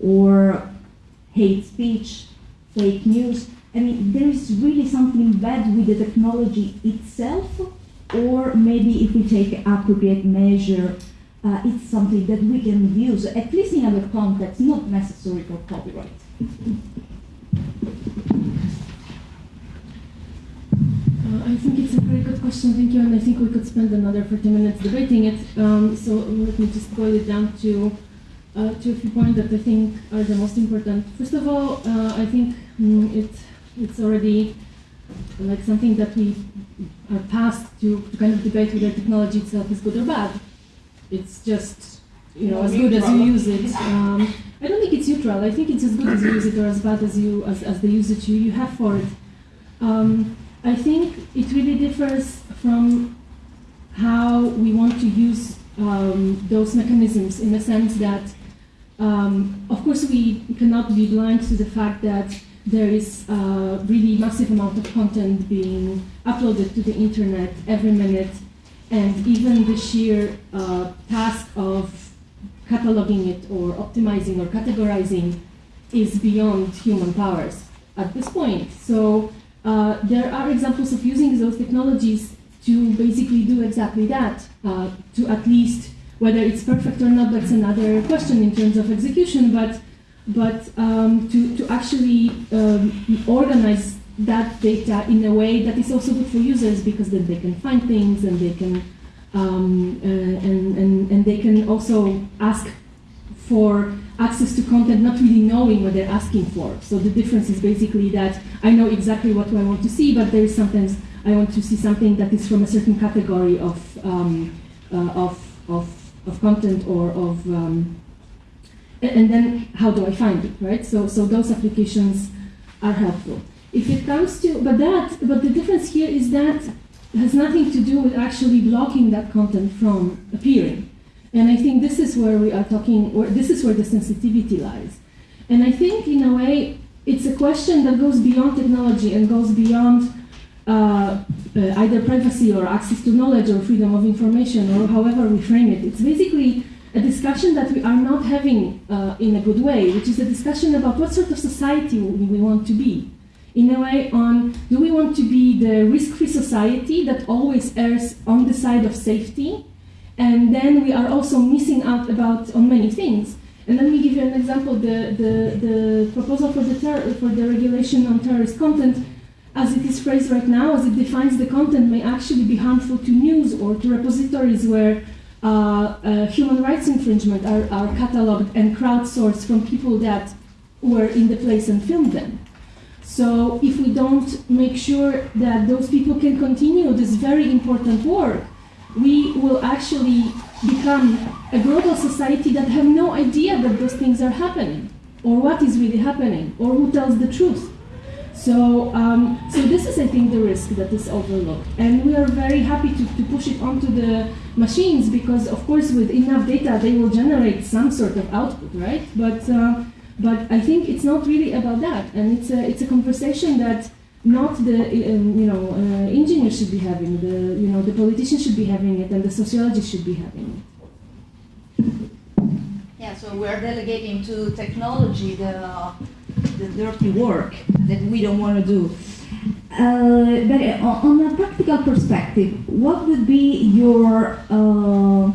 or hate speech, fake news. I mean, there is really something bad with the technology itself, or maybe if we take appropriate measure, uh, it's something that we can use, at least in other contexts, not necessary for copyright. I think it's a very good question, thank you, and I think we could spend another 40 minutes debating it. Um, so let me just boil it down to uh, to a few points that I think are the most important. First of all, uh, I think mm, it it's already like something that we are past to, to kind of debate whether technology itself is good or bad. It's just you know as good as you use it. Um, I don't think it's neutral. I think it's as good as you use it or as bad as you as, as the usage you, you have for it. Um, I think it really differs from how we want to use um, those mechanisms in the sense that, um, of course, we cannot be blind to the fact that there is a really massive amount of content being uploaded to the internet every minute, and even the sheer uh, task of cataloging it or optimizing or categorizing is beyond human powers at this point. So uh, there are examples of using those technologies to basically do exactly that, uh, to at least, whether it's perfect or not, that's another question in terms of execution, but, but um, to, to actually um, organize that data in a way that is also good for users because then they can find things and they can um, uh, and, and, and they can also ask for access to content not really knowing what they're asking for. So the difference is basically that I know exactly what I want to see, but there is sometimes I want to see something that is from a certain category of, um, uh, of, of, of content or of, um, and then how do I find it, right? So, so those applications are helpful. If it comes to, but that, but the difference here is that has nothing to do with actually blocking that content from appearing. And I think this is where we are talking, this is where the sensitivity lies. And I think, in a way, it's a question that goes beyond technology and goes beyond uh, uh, either privacy or access to knowledge or freedom of information or however we frame it. It's basically a discussion that we are not having uh, in a good way, which is a discussion about what sort of society we want to be. In a way, on do we want to be the risk-free society that always errs on the side of safety, and then we are also missing out about on many things. And let me give you an example. The, the, the proposal for the, for the regulation on terrorist content as it is phrased right now, as it defines the content, may actually be harmful to news or to repositories where uh, uh, human rights infringement are, are cataloged and crowdsourced from people that were in the place and filmed them. So if we don't make sure that those people can continue this very important work, we will actually become a global society that have no idea that those things are happening, or what is really happening, or who tells the truth. So, um, so this is, I think, the risk that is overlooked, and we are very happy to, to push it onto the machines because, of course, with enough data, they will generate some sort of output, right? But, uh, but I think it's not really about that, and it's a, it's a conversation that not the um, you know uh, engineers should be having the you know the politicians should be having it and the sociologists should be having it. Yeah so we're delegating to technology the the dirty work that we don't want to do. Uh, but uh, on a practical perspective what would be your uh,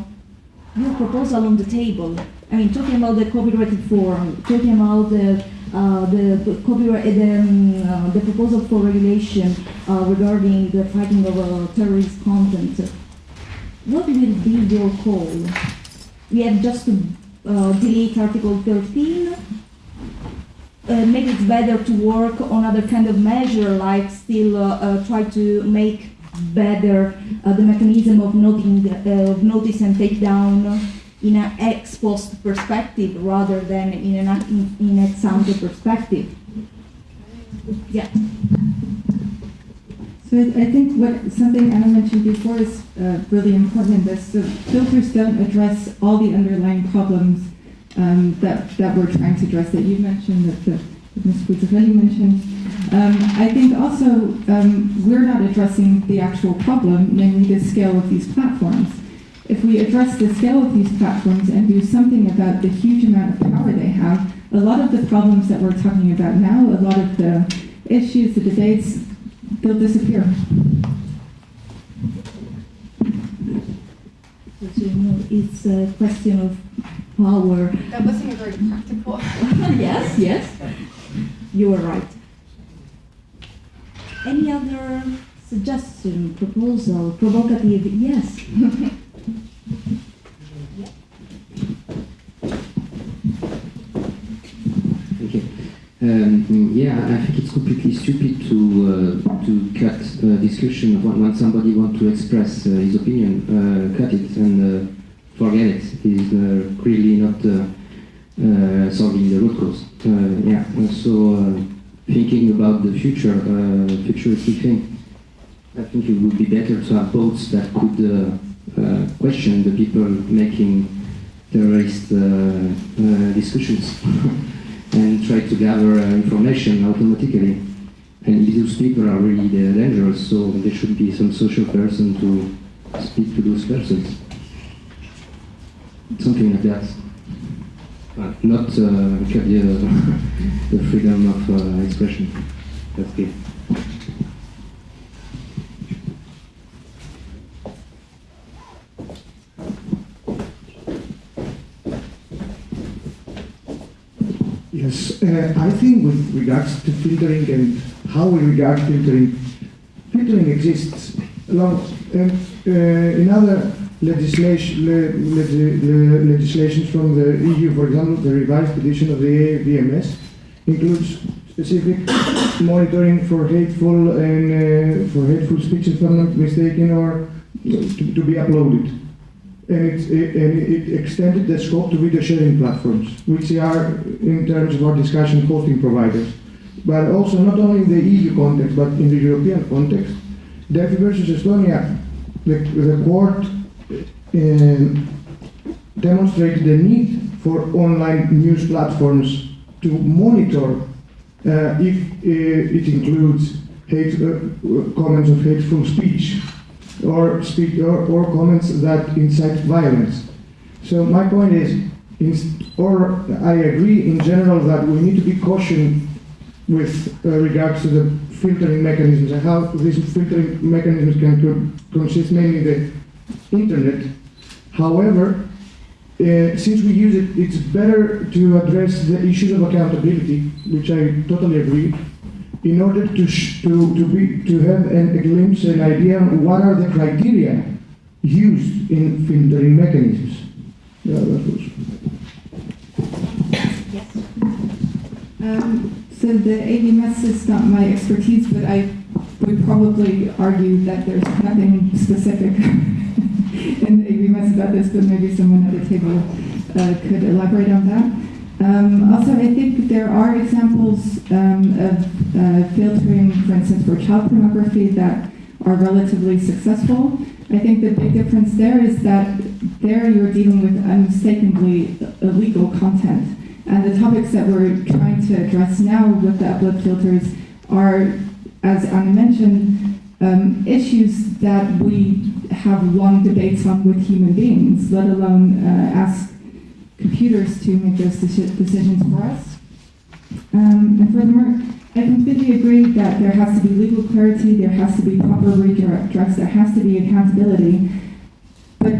your proposal on the table? I mean talking about the copyrighted form talking about the uh, the copyright, the, um, uh, the proposal for regulation uh, regarding the fighting of terrorist content. What will be your call? We have just to delete Article 13. maybe it's better to work on other kind of measure, like still try to make better the mechanism of noting, of notice and take down in an ex post perspective rather than in an in, in ex ante perspective. Yeah. So I, I, think what something Anna mentioned before is uh, really important in this. So filters don't address all the underlying problems um, that, that we're trying to address that you mentioned, that, the, Ms. Buttarelli mentioned. Um, I think also um, we're not addressing the actual problem, namely the scale of these platforms if we address the scale of these platforms and do something about the huge amount of power they have, a lot of the problems that we're talking about now, a lot of the issues, the debates, they'll disappear. It's a question of power. That wasn't a very practical. (laughs) yes, yes. You are right. Any other suggestion, proposal, provocative? Yes. (laughs) Um, yeah, I think it's completely stupid to uh, to cut uh, discussion when, when somebody wants to express uh, his opinion. Uh, cut it and uh, forget it. It is uh, really not solving the root cause. yeah. So thinking about the future, futuristic thing. I think it would be better to have boats that could question the people making terrorist uh, uh, discussions (laughs) and try to gather information automatically. And these people are really dangerous, so there should be some social person to speak to those persons. Something like that. Uh, not uh, the, (laughs) the freedom of uh, expression. That's it. Yes, uh, I think with regards to filtering and how we regard filtering, filtering exists along and uh, in other legislation, le, le, legislations from the EU, for example, the revised edition of the AVMS includes specific monitoring for hateful and uh, for hateful speech, if I'm not mistaken, or to, to be uploaded and it, and it extended the scope to video sharing platforms, which are, in terms of our discussion, hosting providers. But also not only in the EU context, but in the European context. Delfi versus Estonia, the, the court uh, demonstrated the need for online news platforms to monitor uh, if uh, it includes hate, comments of hateful speech or speak or, or comments that incite violence. So my point is, or I agree in general that we need to be cautious with uh, regards to the filtering mechanisms and how these filtering mechanisms can consist mainly the internet. However, uh, since we use it, it's better to address the issues of accountability, which I totally agree, in order to, to, to, be, to have an, a glimpse, an idea what are the criteria used in filtering mechanisms. Yeah, that was. Um, so the AVMS is not my expertise, but I would probably argue that there's nothing specific (laughs) in the AVMS about this, but maybe someone at the table uh, could elaborate on that. Um, also, I think there are examples um, of uh, filtering, for instance, for child pornography that are relatively successful. I think the big difference there is that there you're dealing with unmistakably illegal content. And the topics that we're trying to address now with the upload filters are, as Anna mentioned, um, issues that we have long debates on with human beings, let alone uh, ask computers to make those deci- decisions for us. Um, and furthermore, I completely agree that there has to be legal clarity, there has to be proper redress, there has to be accountability. But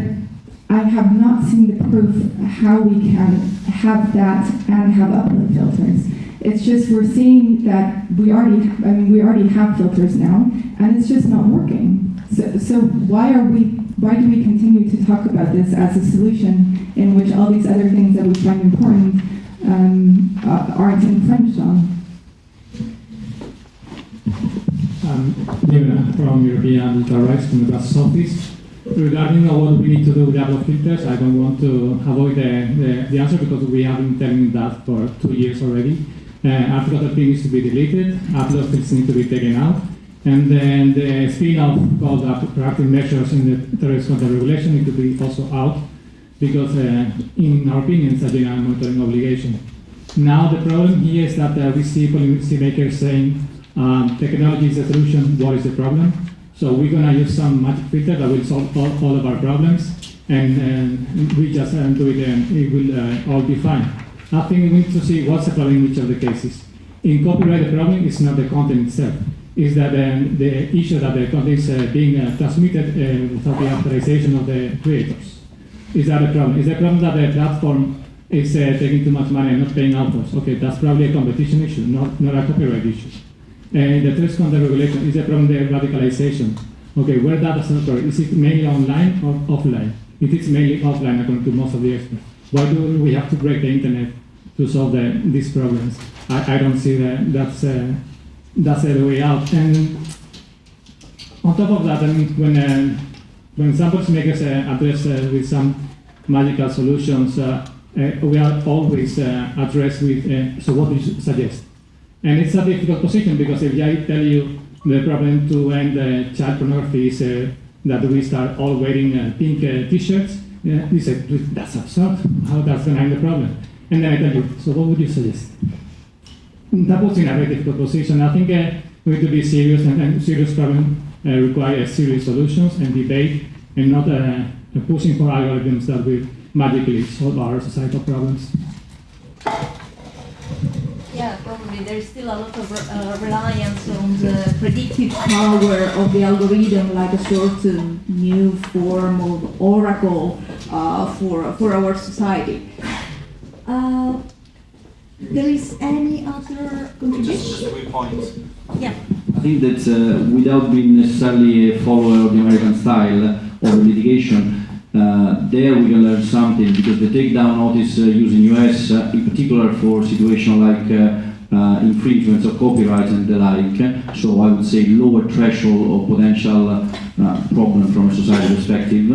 I have not seen the proof how we can have that and have upload filters. It's just we're seeing that we already, I mean, we already have filters now, and it's just not working. So, so why are we, why do we continue to talk about this as a solution in which all these other things that we find important um, uh, aren't infringed on? Um, David from European Rights from the office. Regarding what we need to do with upload filters, I don't want to avoid the, the, the answer because we have been telling that for two years already. Uh, Article 13 needs to be deleted, upload filters need to be taken out, and then the spin-off called proactive measures in the terrorist content regulation need to be also out because, uh, in our opinion, it's a general monitoring obligation. Now the problem here is that uh, we see policymakers saying um, technology is the solution, what is the problem? So we're going to use some magic filter that will solve all, all of our problems, and, and we just uh, do it and it will uh, all be fine. I think we need to see what's the problem in each of the cases. In copyright, the problem is not the content itself. Is that um, the issue that the content is uh, being uh, transmitted uh, without the authorization of the creators? Is that a problem? Is the problem that the platform is uh, taking too much money and not paying authors? Okay, that's probably a competition issue, not, not a copyright issue. And the third content regulation is the problem the radicalization. Okay, where data center is it mainly online or offline? It is mainly offline according to most of the experts. Why do we have to break the internet to solve the, these problems? I, I don't see that that's uh, that's the way out. And on top of that, I mean, when uh, when some policymakers uh, address uh, with some magical solutions, uh, uh, we are always uh, addressed with, so what do you suggest? And it's a difficult position because if I tell you the problem to end child pornography is that we start all wearing pink t-shirts, you say, that's absurd, how that's going to end the problem? And then I tell you, so what would you suggest? That in a very difficult position. I think uh, we need to be serious and, and serious problems uh, require serious solutions and debate and not uh, pushing for algorithms that will magically solve our societal problems. Yeah, probably there's still a lot of uh, reliance on the predictive power of the algorithm, like a sort of new form of oracle uh, for for our society. Uh, there is any other contribution? Just, just a quick point. Yeah. I think that uh, without being necessarily a follower of the American style of litigation, uh, there we can learn something because the takedown notice uh, used in US, uh, in particular for situations like uh, uh, infringements of copyright and the like, so I would say lower threshold of potential uh, problem from a society perspective.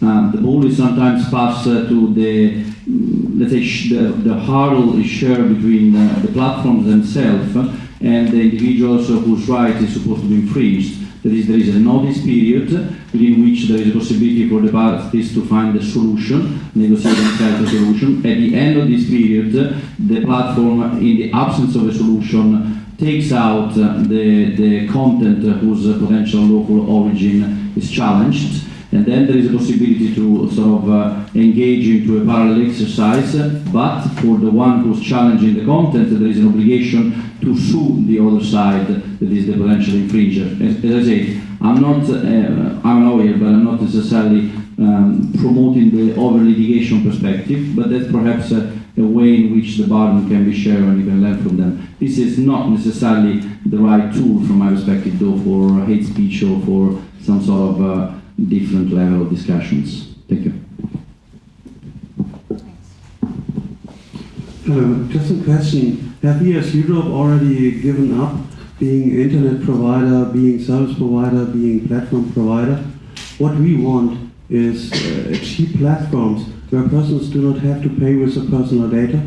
the ball is sometimes passed to the mm, let's say the, the hurdle is shared between the platforms themselves and the individuals whose right is supposed to be infringed. That is, there is a notice period within which there is a possibility for the parties to find a solution, negotiate a solution. At the end of this period, the platform, in the absence of a solution, takes out the, the content whose potential local origin is challenged. And then there is a possibility to sort of uh, engage into a parallel exercise, but for the one who's challenging the content, there is an obligation to sue the other side that is the potential infringer. As, as I say, I'm not, uh, I'm a lawyer, but I'm not necessarily um, promoting the over litigation perspective, but that's perhaps uh, a way in which the burden can be shared and you can learn from them. This is not necessarily the right tool from my perspective, though, for hate speech or for some sort of uh, different level of discussions. Thank you. Uh, just a question. Have we as Europe already given up being internet provider, being service provider, being platform provider? What we want is uh, cheap platforms where persons do not have to pay with their personal data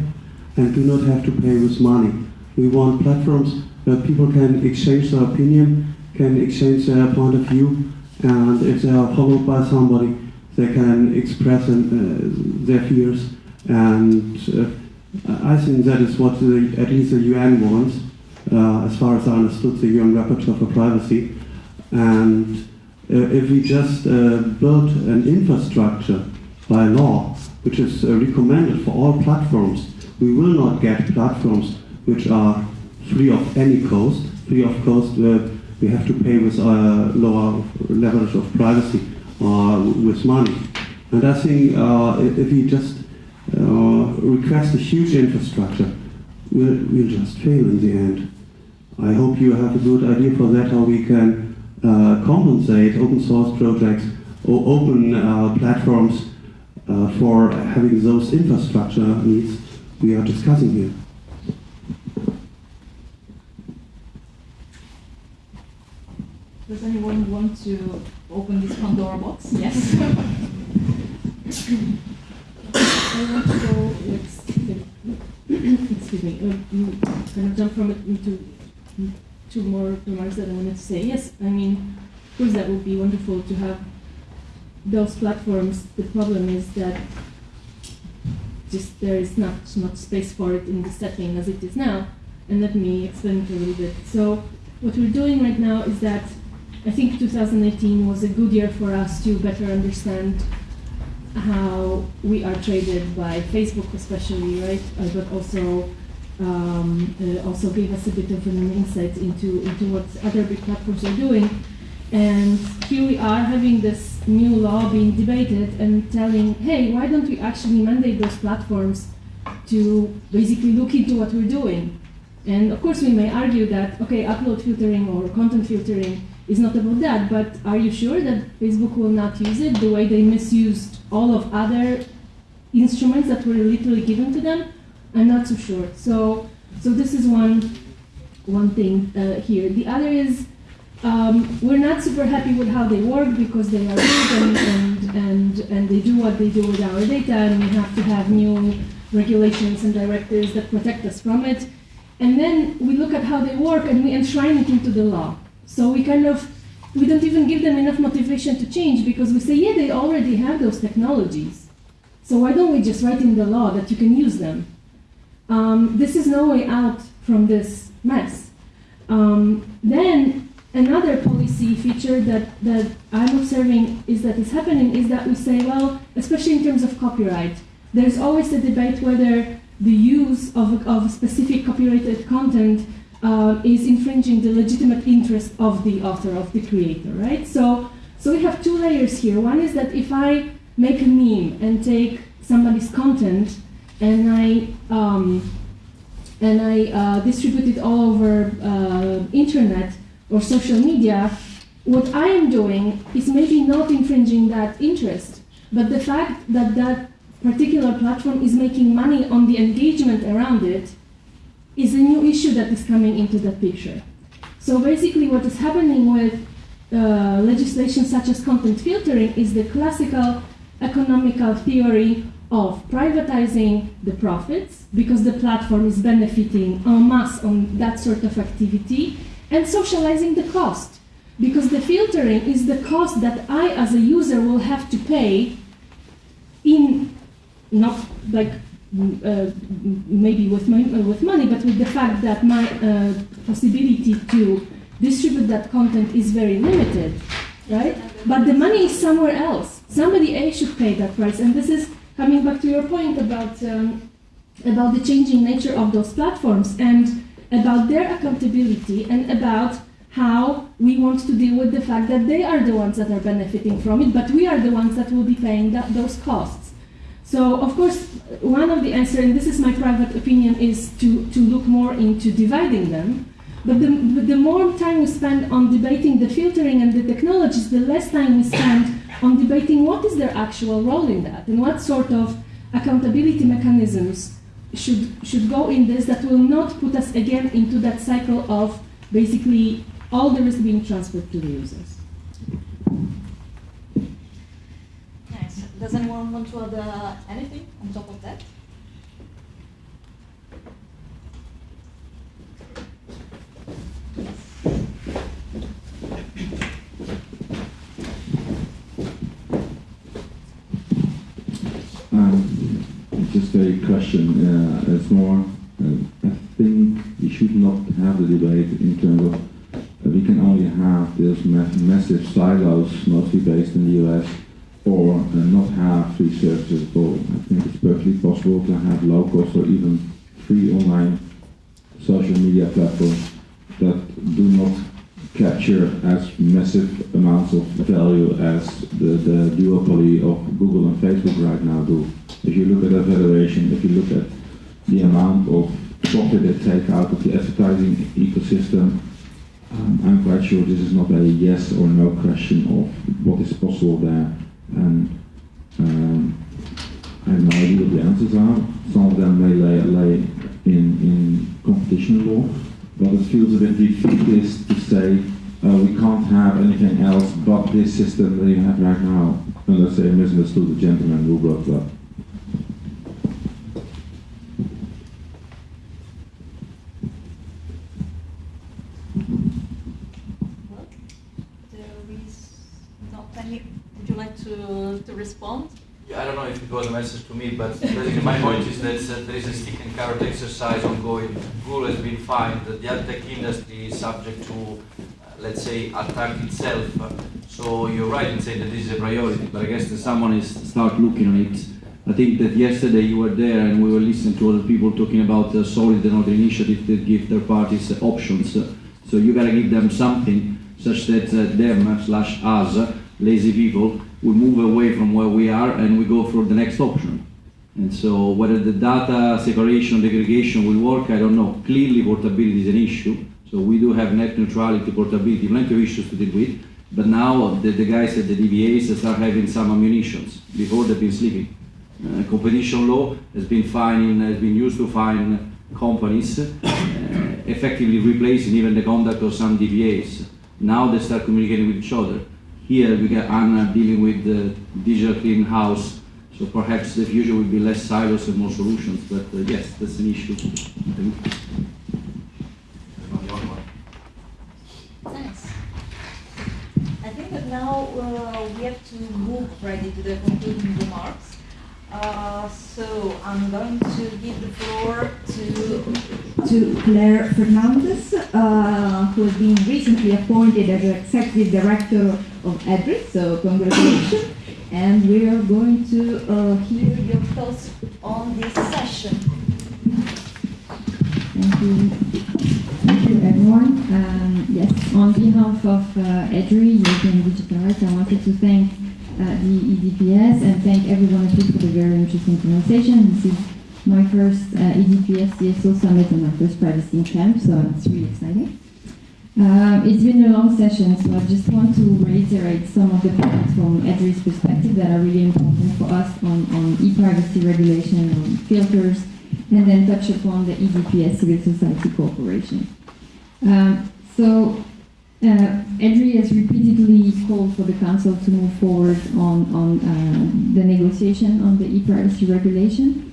and do not have to pay with money. We want platforms where people can exchange their opinion, can exchange their point of view, and if they are followed by somebody, they can express uh, their fears. And uh, I think that is what the, at least the UN wants, uh, as far as I understood the UN Rapporteur for Privacy. And uh, if we just uh, build an infrastructure by law, which is uh, recommended for all platforms, we will not get platforms which are free of any cost, free of cost where we have to pay with a lower leverage of privacy or with money. And I think uh, if we just uh, request a huge infrastructure, we'll, we'll just fail in the end. I hope you have a good idea for that, how we can uh, compensate open source projects or open uh, platforms uh, for having those infrastructure needs we are discussing here. Does anyone want to open this Pandora box? Yes. (laughs) I want to go next. Excuse me. Uh, you kind of jump from it into two more remarks that I wanted to say. Yes, I mean, of course, that would be wonderful to have those platforms. The problem is that just there is not much space for it in the setting as it is now. And let me explain it a little bit. So, what we're doing right now is that I think 2018 was a good year for us to better understand how we are traded by Facebook, especially, right? Uh, but also um, uh, also gave us a bit of an insight into into what other big platforms are doing. And here we are having this new law being debated and telling, hey, why don't we actually mandate those platforms to basically look into what we're doing? And of course, we may argue that, okay, upload filtering or content filtering is not about that, but are you sure that Facebook will not use it the way they misused all of other instruments that were literally given to them? I'm not so sure. So, so this is one, one thing uh, here. The other is um, we're not super happy with how they work because they are big and, and, and, and they do what they do with our data, and we have to have new regulations and directives that protect us from it. And then we look at how they work and we enshrine it into the law. So we kind of, we don't even give them enough motivation to change because we say, yeah, they already have those technologies. So why don't we just write in the law that you can use them? Um, this is no way out from this mess. Um, then another policy feature that, that I'm observing is that is happening is that we say, well, especially in terms of copyright, there's always a debate whether the use of, of specific copyrighted content uh, is infringing the legitimate interest of the author, of the creator, right? So, so we have two layers here. One is that if I make a meme and take somebody's content and I um, and I uh, distribute it all over uh, internet or social media, what I am doing is maybe not infringing that interest, but the fact that that particular platform is making money on the engagement around it is a new issue that is coming into the picture. So basically what is happening with uh, legislation such as content filtering is the classical economical theory of privatizing the profits because the platform is benefiting en masse on that sort of activity and socializing the cost because the filtering is the cost that I as a user will have to pay in not like uh, maybe with, my, uh, with money, but with the fact that my uh, possibility to distribute that content is very limited, right? But the money is somewhere else. Somebody A should pay that price, and this is coming back to your point about um, about the changing nature of those platforms and about their accountability and about how we want to deal with the fact that they are the ones that are benefiting from it, but we are the ones that will be paying that, those costs. So, of course, one of the answers, and this is my private opinion, is to, to look more into dividing them. But the, but the more time we spend on debating the filtering and the technologies, the less time we spend on debating what is their actual role in that and what sort of accountability mechanisms should, should go in this that will not put us again into that cycle of basically all the risk being transferred to the users. Nice. Does anyone want to add uh, anything on top of that? Um, just a question. Uh, it's more. Uh, I think we should not have the debate in terms of uh, we can only have these ma massive silos, mostly based in the US, or uh, not have free services at all. I think it's perfectly possible to have low cost or even free online social media platforms that do not capture as massive amounts of value as the, the duopoly of Google and Facebook right now do. If you look at that valuation, if you look at the amount of profit they take out of the advertising ecosystem, um, I'm quite sure this is not a yes or no question of what is possible there. And um, I have no idea what the answers are. Some of them may lay, lay in, in competition law, but it feels a bit defeatist to say uh, we can't have anything else but this system that you have right now, unless I misunderstood the gentleman who brought it up. Well, there is not any. Like to, to respond? Yeah, I don't know if it was a message to me, but my point is that uh, there is a stick and carrot exercise ongoing. Google has been fined. The ad tech industry is subject to, uh, let's say, attack itself. So you're right in saying that this is a priority, but I guess that someone is start looking on it. I think that yesterday you were there and we were listening to other people talking about uh, solid and other initiatives that give their parties uh, options. So you gotta give them something such that uh, them slash us, lazy people, will move away from where we are and we go for the next option. And so whether the data separation, aggregation will work, I don't know. Clearly portability is an issue. So we do have net neutrality, portability, plenty of issues to deal with. But now the, the guys at the DPAs start having some ammunitions. Before they've been sleeping. Uh, competition law has been fining, has been used to fine companies, uh, effectively replacing even the conduct of some DPAs. Now they start communicating with each other. Here we got Anna dealing with the digital clean house, so perhaps the future will be less silos and more solutions. But uh, yes, that's an issue. Thanks. I think that now uh, we have to move ready to the concluding remarks. Uh, so I'm going to give the floor to to Claire Fernandez, uh, who has been recently appointed as Executive Director of EDRI, so congratulations. And we are going to uh, hear your thoughts on this session. Thank you. Thank you, everyone. Um, yes, on behalf of uh, EDRI, European Digital Rights, I wanted to thank the EDPS and thank every one of you for the very interesting conversation. This is my first uh, EDPS CSO Summit and my first privacy camp, so it's really exciting. Um, it's been a long session, so I just want to reiterate some of the points from EDRI's perspective that are really important for us on, on e-privacy regulation, on filters, and then touch upon the EDPS Civil Society Corporation. Um, so, uh, has repeatedly called for the Council to move forward on, on uh, the negotiation on the e-privacy regulation.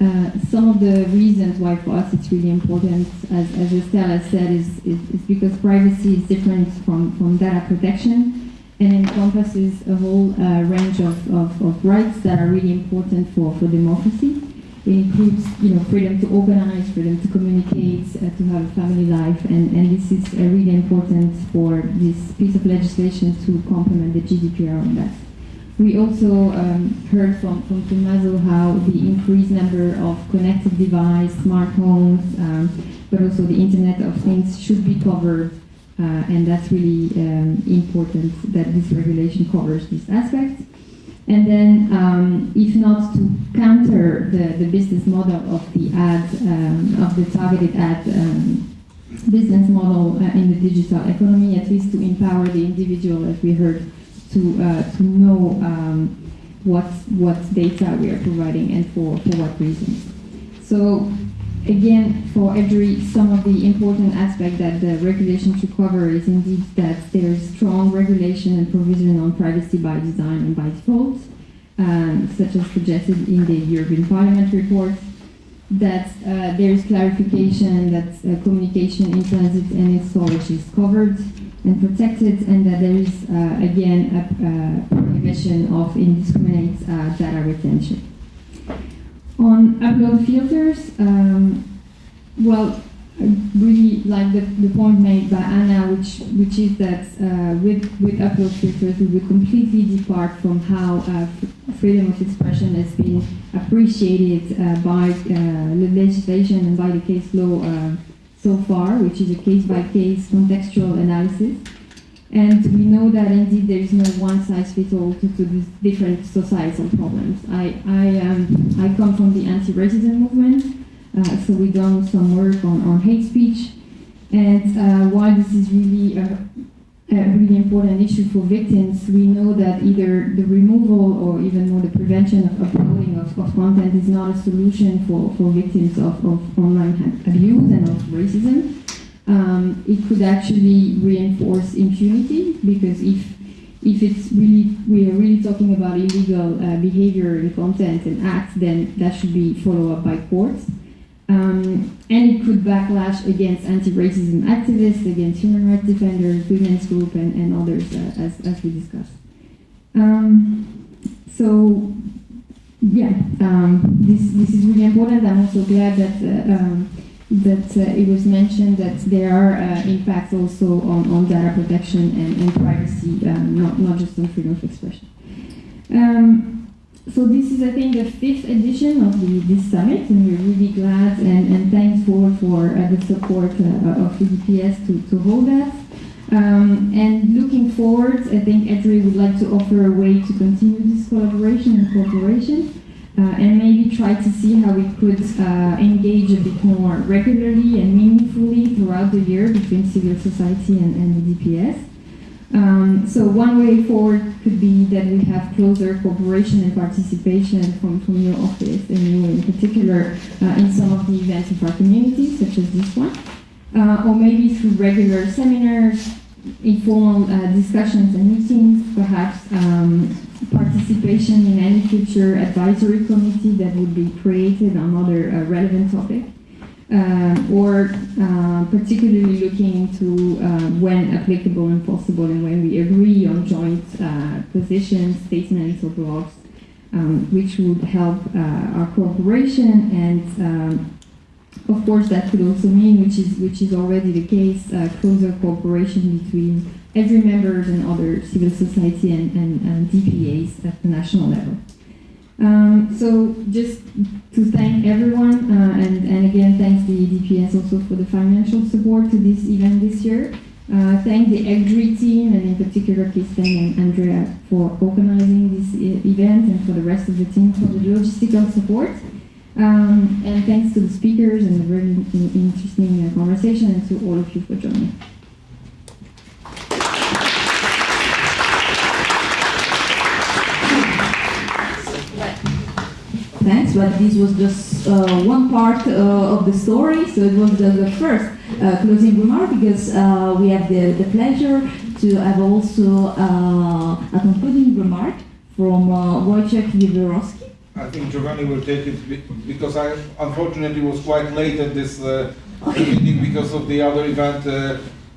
Uh, some of the reasons why for us it's really important, as, as Estelle has said, is, is, is because privacy is different from, from data protection and encompasses a whole uh, range of, of, of rights that are really important for, for democracy. It includes, you know, freedom to organize, freedom to communicate, uh, to have a family life, and, and this is uh, really important for this piece of legislation to complement the GDPR on that. We also um, heard from, from Tommaso how the increased number of connected devices, smart homes, um, but also the Internet of Things should be covered, uh, and that's really um, important that this regulation covers these aspect. And then, um, if not to counter the, the business model of the ad, um, of the targeted ad um, business model uh, in the digital economy, at least to empower the individual, as we heard, to, uh, to know um, what, what data we are providing and for, for what reasons. So again, for EDRI, some of the important aspects that the regulation should cover is indeed that there is strong regulation and provision on privacy by design and by default, um, such as suggested in the European Parliament report, that uh, there is clarification that uh, communication in transit and in storage is covered and protected, and that there is, uh, again, a prohibition of indiscriminate uh, data retention. On upload filters, um, well, I really like the, the point made by Anna, which which is that uh, with with upload filters we would completely depart from how uh, freedom of expression has been appreciated uh, by uh, the legislation and by the case law uh, so far, which is a case by case contextual analysis. And we know that indeed there is no one size fits all to, to these different societal problems. I, I, um, I come from the anti-racism movement, uh, so we've done some work on, on hate speech. And uh, while this is really a, a, really important issue for victims, we know that either the removal or even more the prevention of uploading of, of content is not a solution for, for victims of, of online abuse and of racism um, it could actually reinforce impunity because if if it's really we are really talking about illegal uh, behavior and content and acts, then that should be followed up by courts. Um, and it could backlash against anti-racism activists, against human rights defenders, women's group, and, and others, uh, as, as we discussed. Um, so, yeah, um, this, this is really important. I'm also glad that uh, um, that uh, it was mentioned that there are uh, impacts also on, on data protection and, and privacy, um, not, not just on freedom of expression. Um, so this is, I think, the fifth edition of the, this summit, and we're really glad and, and thankful for uh, the support uh, of EDPS to, to hold that. Um, and looking forward, I think EDRI would like to offer a way to continue this collaboration and cooperation. Uh, and maybe try to see how we could uh, engage a bit more regularly and meaningfully throughout the year between civil society and, and DPS. Um, so one way forward could be that we have closer cooperation and participation from, from your office and you in particular uh, in some of the events of our community, such as this one. Uh, or maybe through regular seminars, informal uh, discussions and meetings, perhaps um, participation in any future advisory committee that would be created on other uh, relevant topic. Um, or uh, particularly looking into uh, when applicable and possible and when we agree on joint uh, positions, statements or blogs, um, which would help uh, our cooperation and um, of course that could also mean, which is, which is already the case, closer cooperation between EDRI members and other civil society and, and, and DPAs at the national level. Um, so just to thank everyone, uh, and, and again thanks the DPS also for the financial support to this event this year. Uh, thank the EDRI team and in particular Kirsten and Andrea for organizing this event and for the rest of the team for the logistical support. Um, and thanks to the speakers and the very interesting uh, conversation and to all of you for joining. Thanks, but this was just uh, one part uh, of the story, so it was the, the first uh, closing remark because uh, we have the, the pleasure to have also uh, a concluding remark from uh, Wojciech Wiewiorowski. I think Giovanni will take it because I unfortunately was quite late at this uh, meeting because of the other event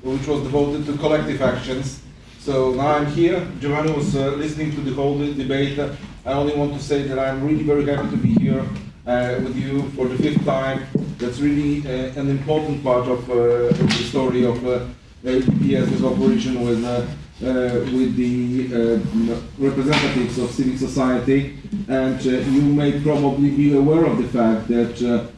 which was devoted to collective actions. So now I'm here. Giovanni was listening to the whole debate I only want to say that I'm really very happy to be here uh, with you for the fifth time. That's really uh, an important part of, uh, of, the story of uh, EDPS's operation with, uh, uh, with the uh, representatives of civic society. And you may probably be aware of the fact that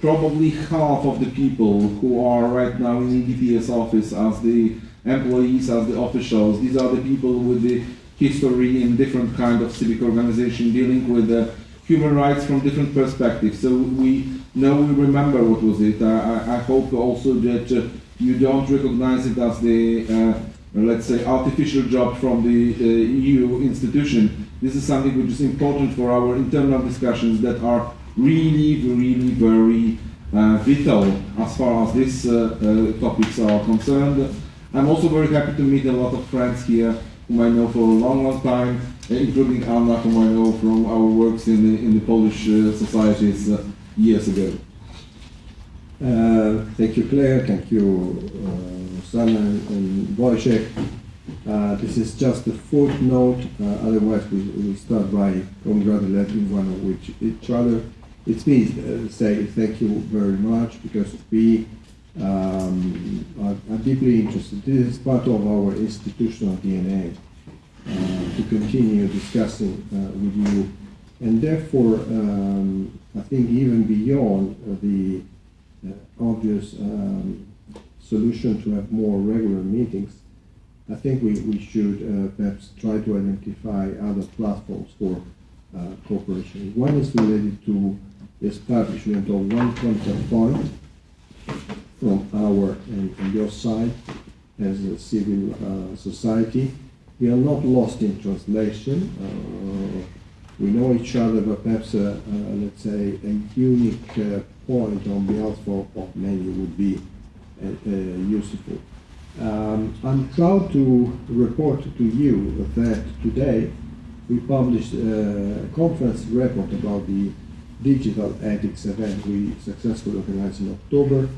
probably half of the people who are right now in the EDPS office as the employees, as the officials, these are the people with the history in different kind of civic organization dealing with uh, human rights from different perspectives. So we know we remember what was it. I, I hope also that uh, you don't recognize it as the uh, let's say artificial job from the uh, EU institution. This is something which is important for our internal discussions that are really, really very uh, vital as far as these uh, uh, topics are concerned. I'm also very happy to meet a lot of friends here whom I know for a long, long time, including Anna, whom I know from our works in the, in the Polish uh, societies uh, years ago. Uh, thank you, Claire. Thank you, uh, and Wojciech. Uh, this is just a footnote. Uh, otherwise, we, we start by congratulating one of which, each other. It's me uh, say thank you very much because we um, are, are, deeply interested. This is part of our institutional DNA uh, to continue discussing uh, with you, and therefore, um, I think even beyond the obvious um, solution to have more regular meetings, I think we, we should uh, perhaps try to identify other platforms for uh, cooperation. One is related to the establishment of one contact point from our and, from your side as a civil uh, society. We are not lost in translation. Uh, we know each other, but perhaps, uh, uh let's say, a unique point on behalf of, of many would be uh, useful. Um, I'm proud to report to you that today we published a conference report about the digital ethics event we successfully organized in October.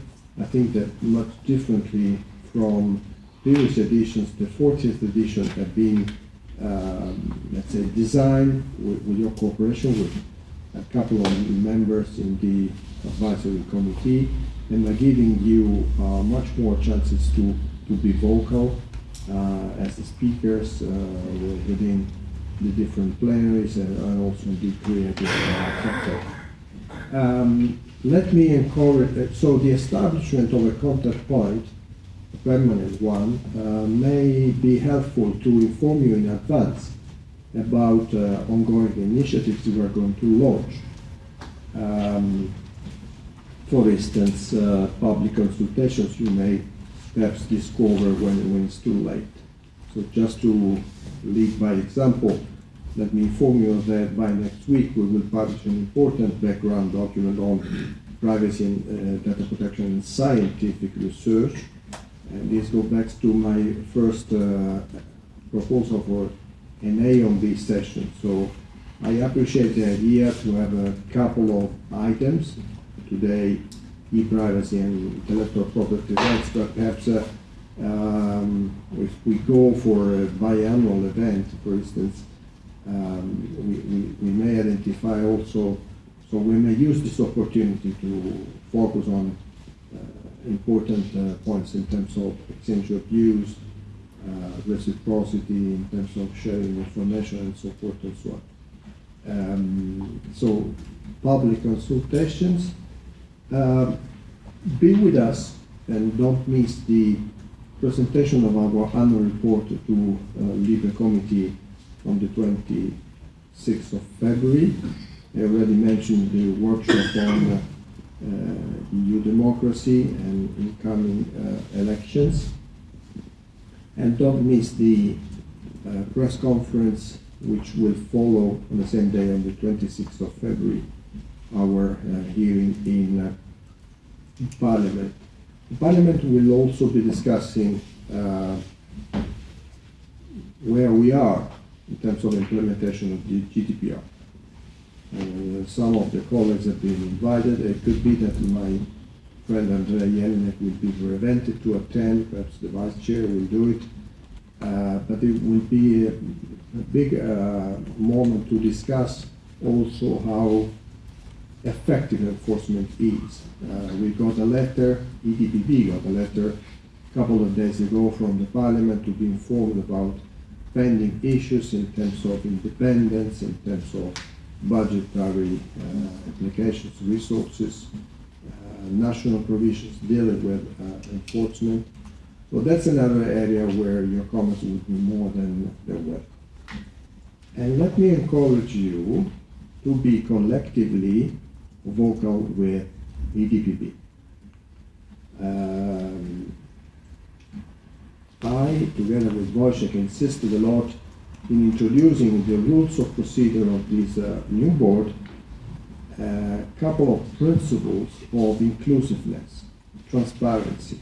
I think that much differently from previous editions, the 40th edition had been, um, let's say, designed with, with, your cooperation with a couple of members in the advisory committee, and by giving you uh, much more chances to, to be vocal uh, as the speakers uh, within the different plenaries and, also the creative sector. Um, let me encourage, uh, so the establishment of a contact point, a permanent one, uh, may be helpful to inform you in advance about uh, ongoing initiatives we are going to launch. Um, for instance, uh, public consultations you may perhaps discover when, when it's too late. So just to lead by example, let me inform you that by next week we will publish an important background document on privacy and uh, data protection in scientific research. And this goes back to my first uh, proposal for an A on B session. So I appreciate the idea to have a couple of items today, e-privacy and intellectual property rights, but perhaps uh, um, if we go for a biannual event, for instance, um, we, we, we, may identify also, so we may use this opportunity to focus on uh, important uh, points in terms of exchange of views, uh, reciprocity, in terms of sharing information and so forth and so on. Um, so public consultations, uh, be with us and don't miss the presentation of our annual report to uh, LIBE committee on the 26th of February. I already mentioned the workshop on uh, EU democracy and incoming uh, elections. And don't miss the uh, press conference which will follow on the same day on the 26th of February, our uh, hearing in uh, Parliament. Parliament will also be discussing uh, where we are in terms of implementation of the GDPR. Uh, some of the colleagues have been invited. It could be that my friend Andrea Jelinek will be prevented to attend. Perhaps the vice chair will do it. Uh, but it will be a, a big uh, moment to discuss also how effective enforcement is. Uh, we got a letter, EDPB got a letter a couple of days ago from the parliament to be informed about pending issues in terms of independence, in terms of budgetary uh, applications, resources, uh, national provisions dealing with uh, enforcement. So that's another area where your comments would be more than, than welcome. And let me encourage you to be collectively vocal with EDPB. Um, I, together with Wojciech, insisted a lot in introducing the rules of procedure of this uh, new board a couple of principles of inclusiveness, transparency.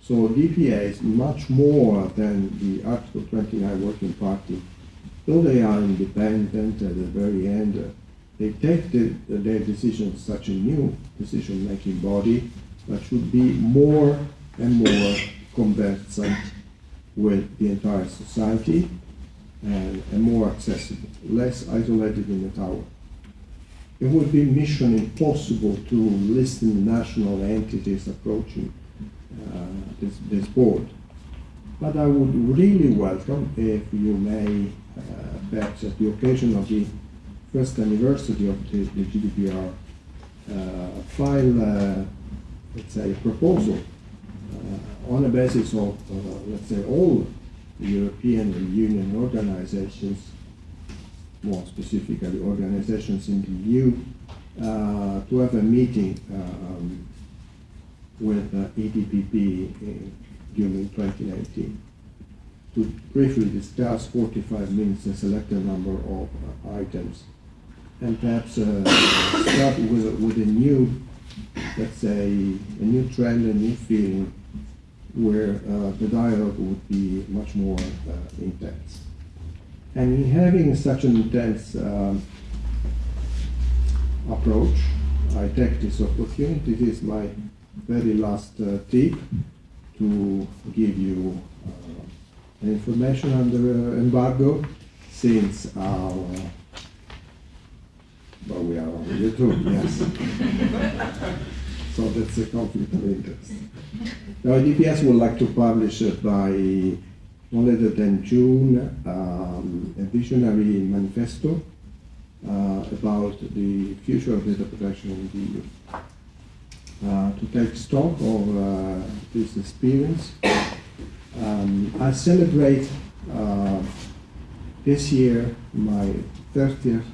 So DPA is much more than the Article 29 Working Party. Though they are independent at the very end, uh, they take the, their decisions such a new decision-making body that should be more and more conversant with the entire society and, and more accessible, less isolated in the tower. It would be mission impossible to listen national entities approaching uh, this, this board. But I would really welcome if you may, uh, perhaps at the occasion of the first anniversary of the, the GDPR, uh, file, uh, let's say, proposal uh, on the basis of, uh, let's say, all European Union organizations more specifically organizations in the EU, uh, to have a meeting um, with uh, EDPB in, during 2019 to briefly discuss 45 minutes and select a number of items and perhaps uh, start with, with a new, let's say, a new trend, a new feeling where uh, the dialogue would be much more uh, intense. And in having such an intense um, approach, I take this opportunity, this is my very last uh, tip, to give you uh, information under embargo, since our, well, we are on YouTube, yes. (laughs) so that's a conflict of interest. Now, EDPS would like to publish by no later than June um, a visionary manifesto uh, about the future of data protection in the EU. Uh, to take stock of uh, this experience, um, I celebrate uh, this year my 30th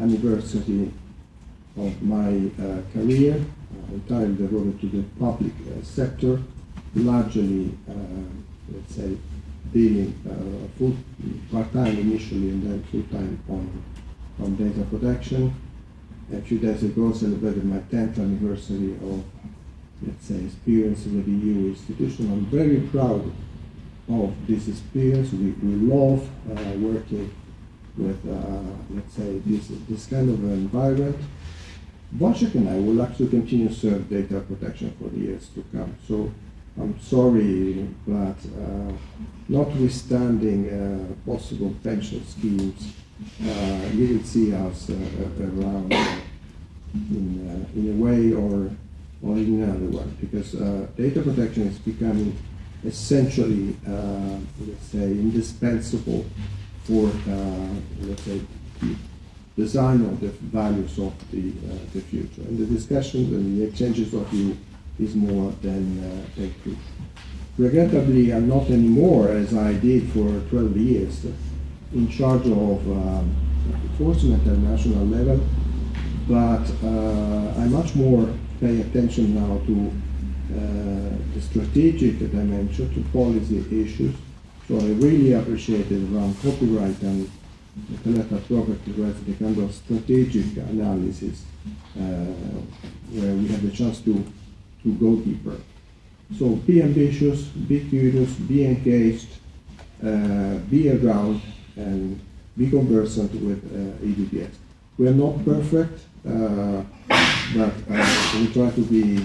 anniversary of my uh, career, uh, entirely devoted to the public sector, largely, let's say, being uh, full part-time initially and then full-time on, on data protection. A few days ago celebrated my 10th anniversary of, let's say, experience with the EU institution. I'm very proud of this experience. We, we love uh, working with, uh, let's say, this, this kind of environment. Wojciech and I would like to continue to serve data protection for the years to come. So I'm sorry, but uh, notwithstanding uh, possible pension schemes, uh, you will see us uh, around uh, in, uh, in a way or, or in another one, because data protection is becoming essentially, let's say, indispensable for, let's say, the design of the values of the, the future. And the discussions and the exchanges of you is more than uh, crucial. Regrettably, I'm not anymore, as I did for 12 years, in charge of um, enforcement at national level, but uh, I much more pay attention now to uh, the strategic dimension, to policy issues. So I really appreciated around copyright and intellectual property rights the kind of strategic analysis uh, where we have the chance to to go deeper. So be ambitious, be curious, be engaged, uh, be around, and be conversant with uh, EDPS. We are not perfect, uh, but uh, we try to be,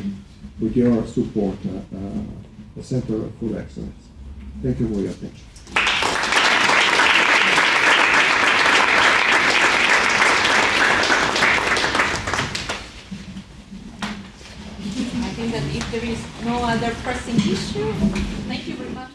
with your support, uh, uh, a center for excellence. Thank you for your attention. I think that if there is no other pressing issue. Thank you very much.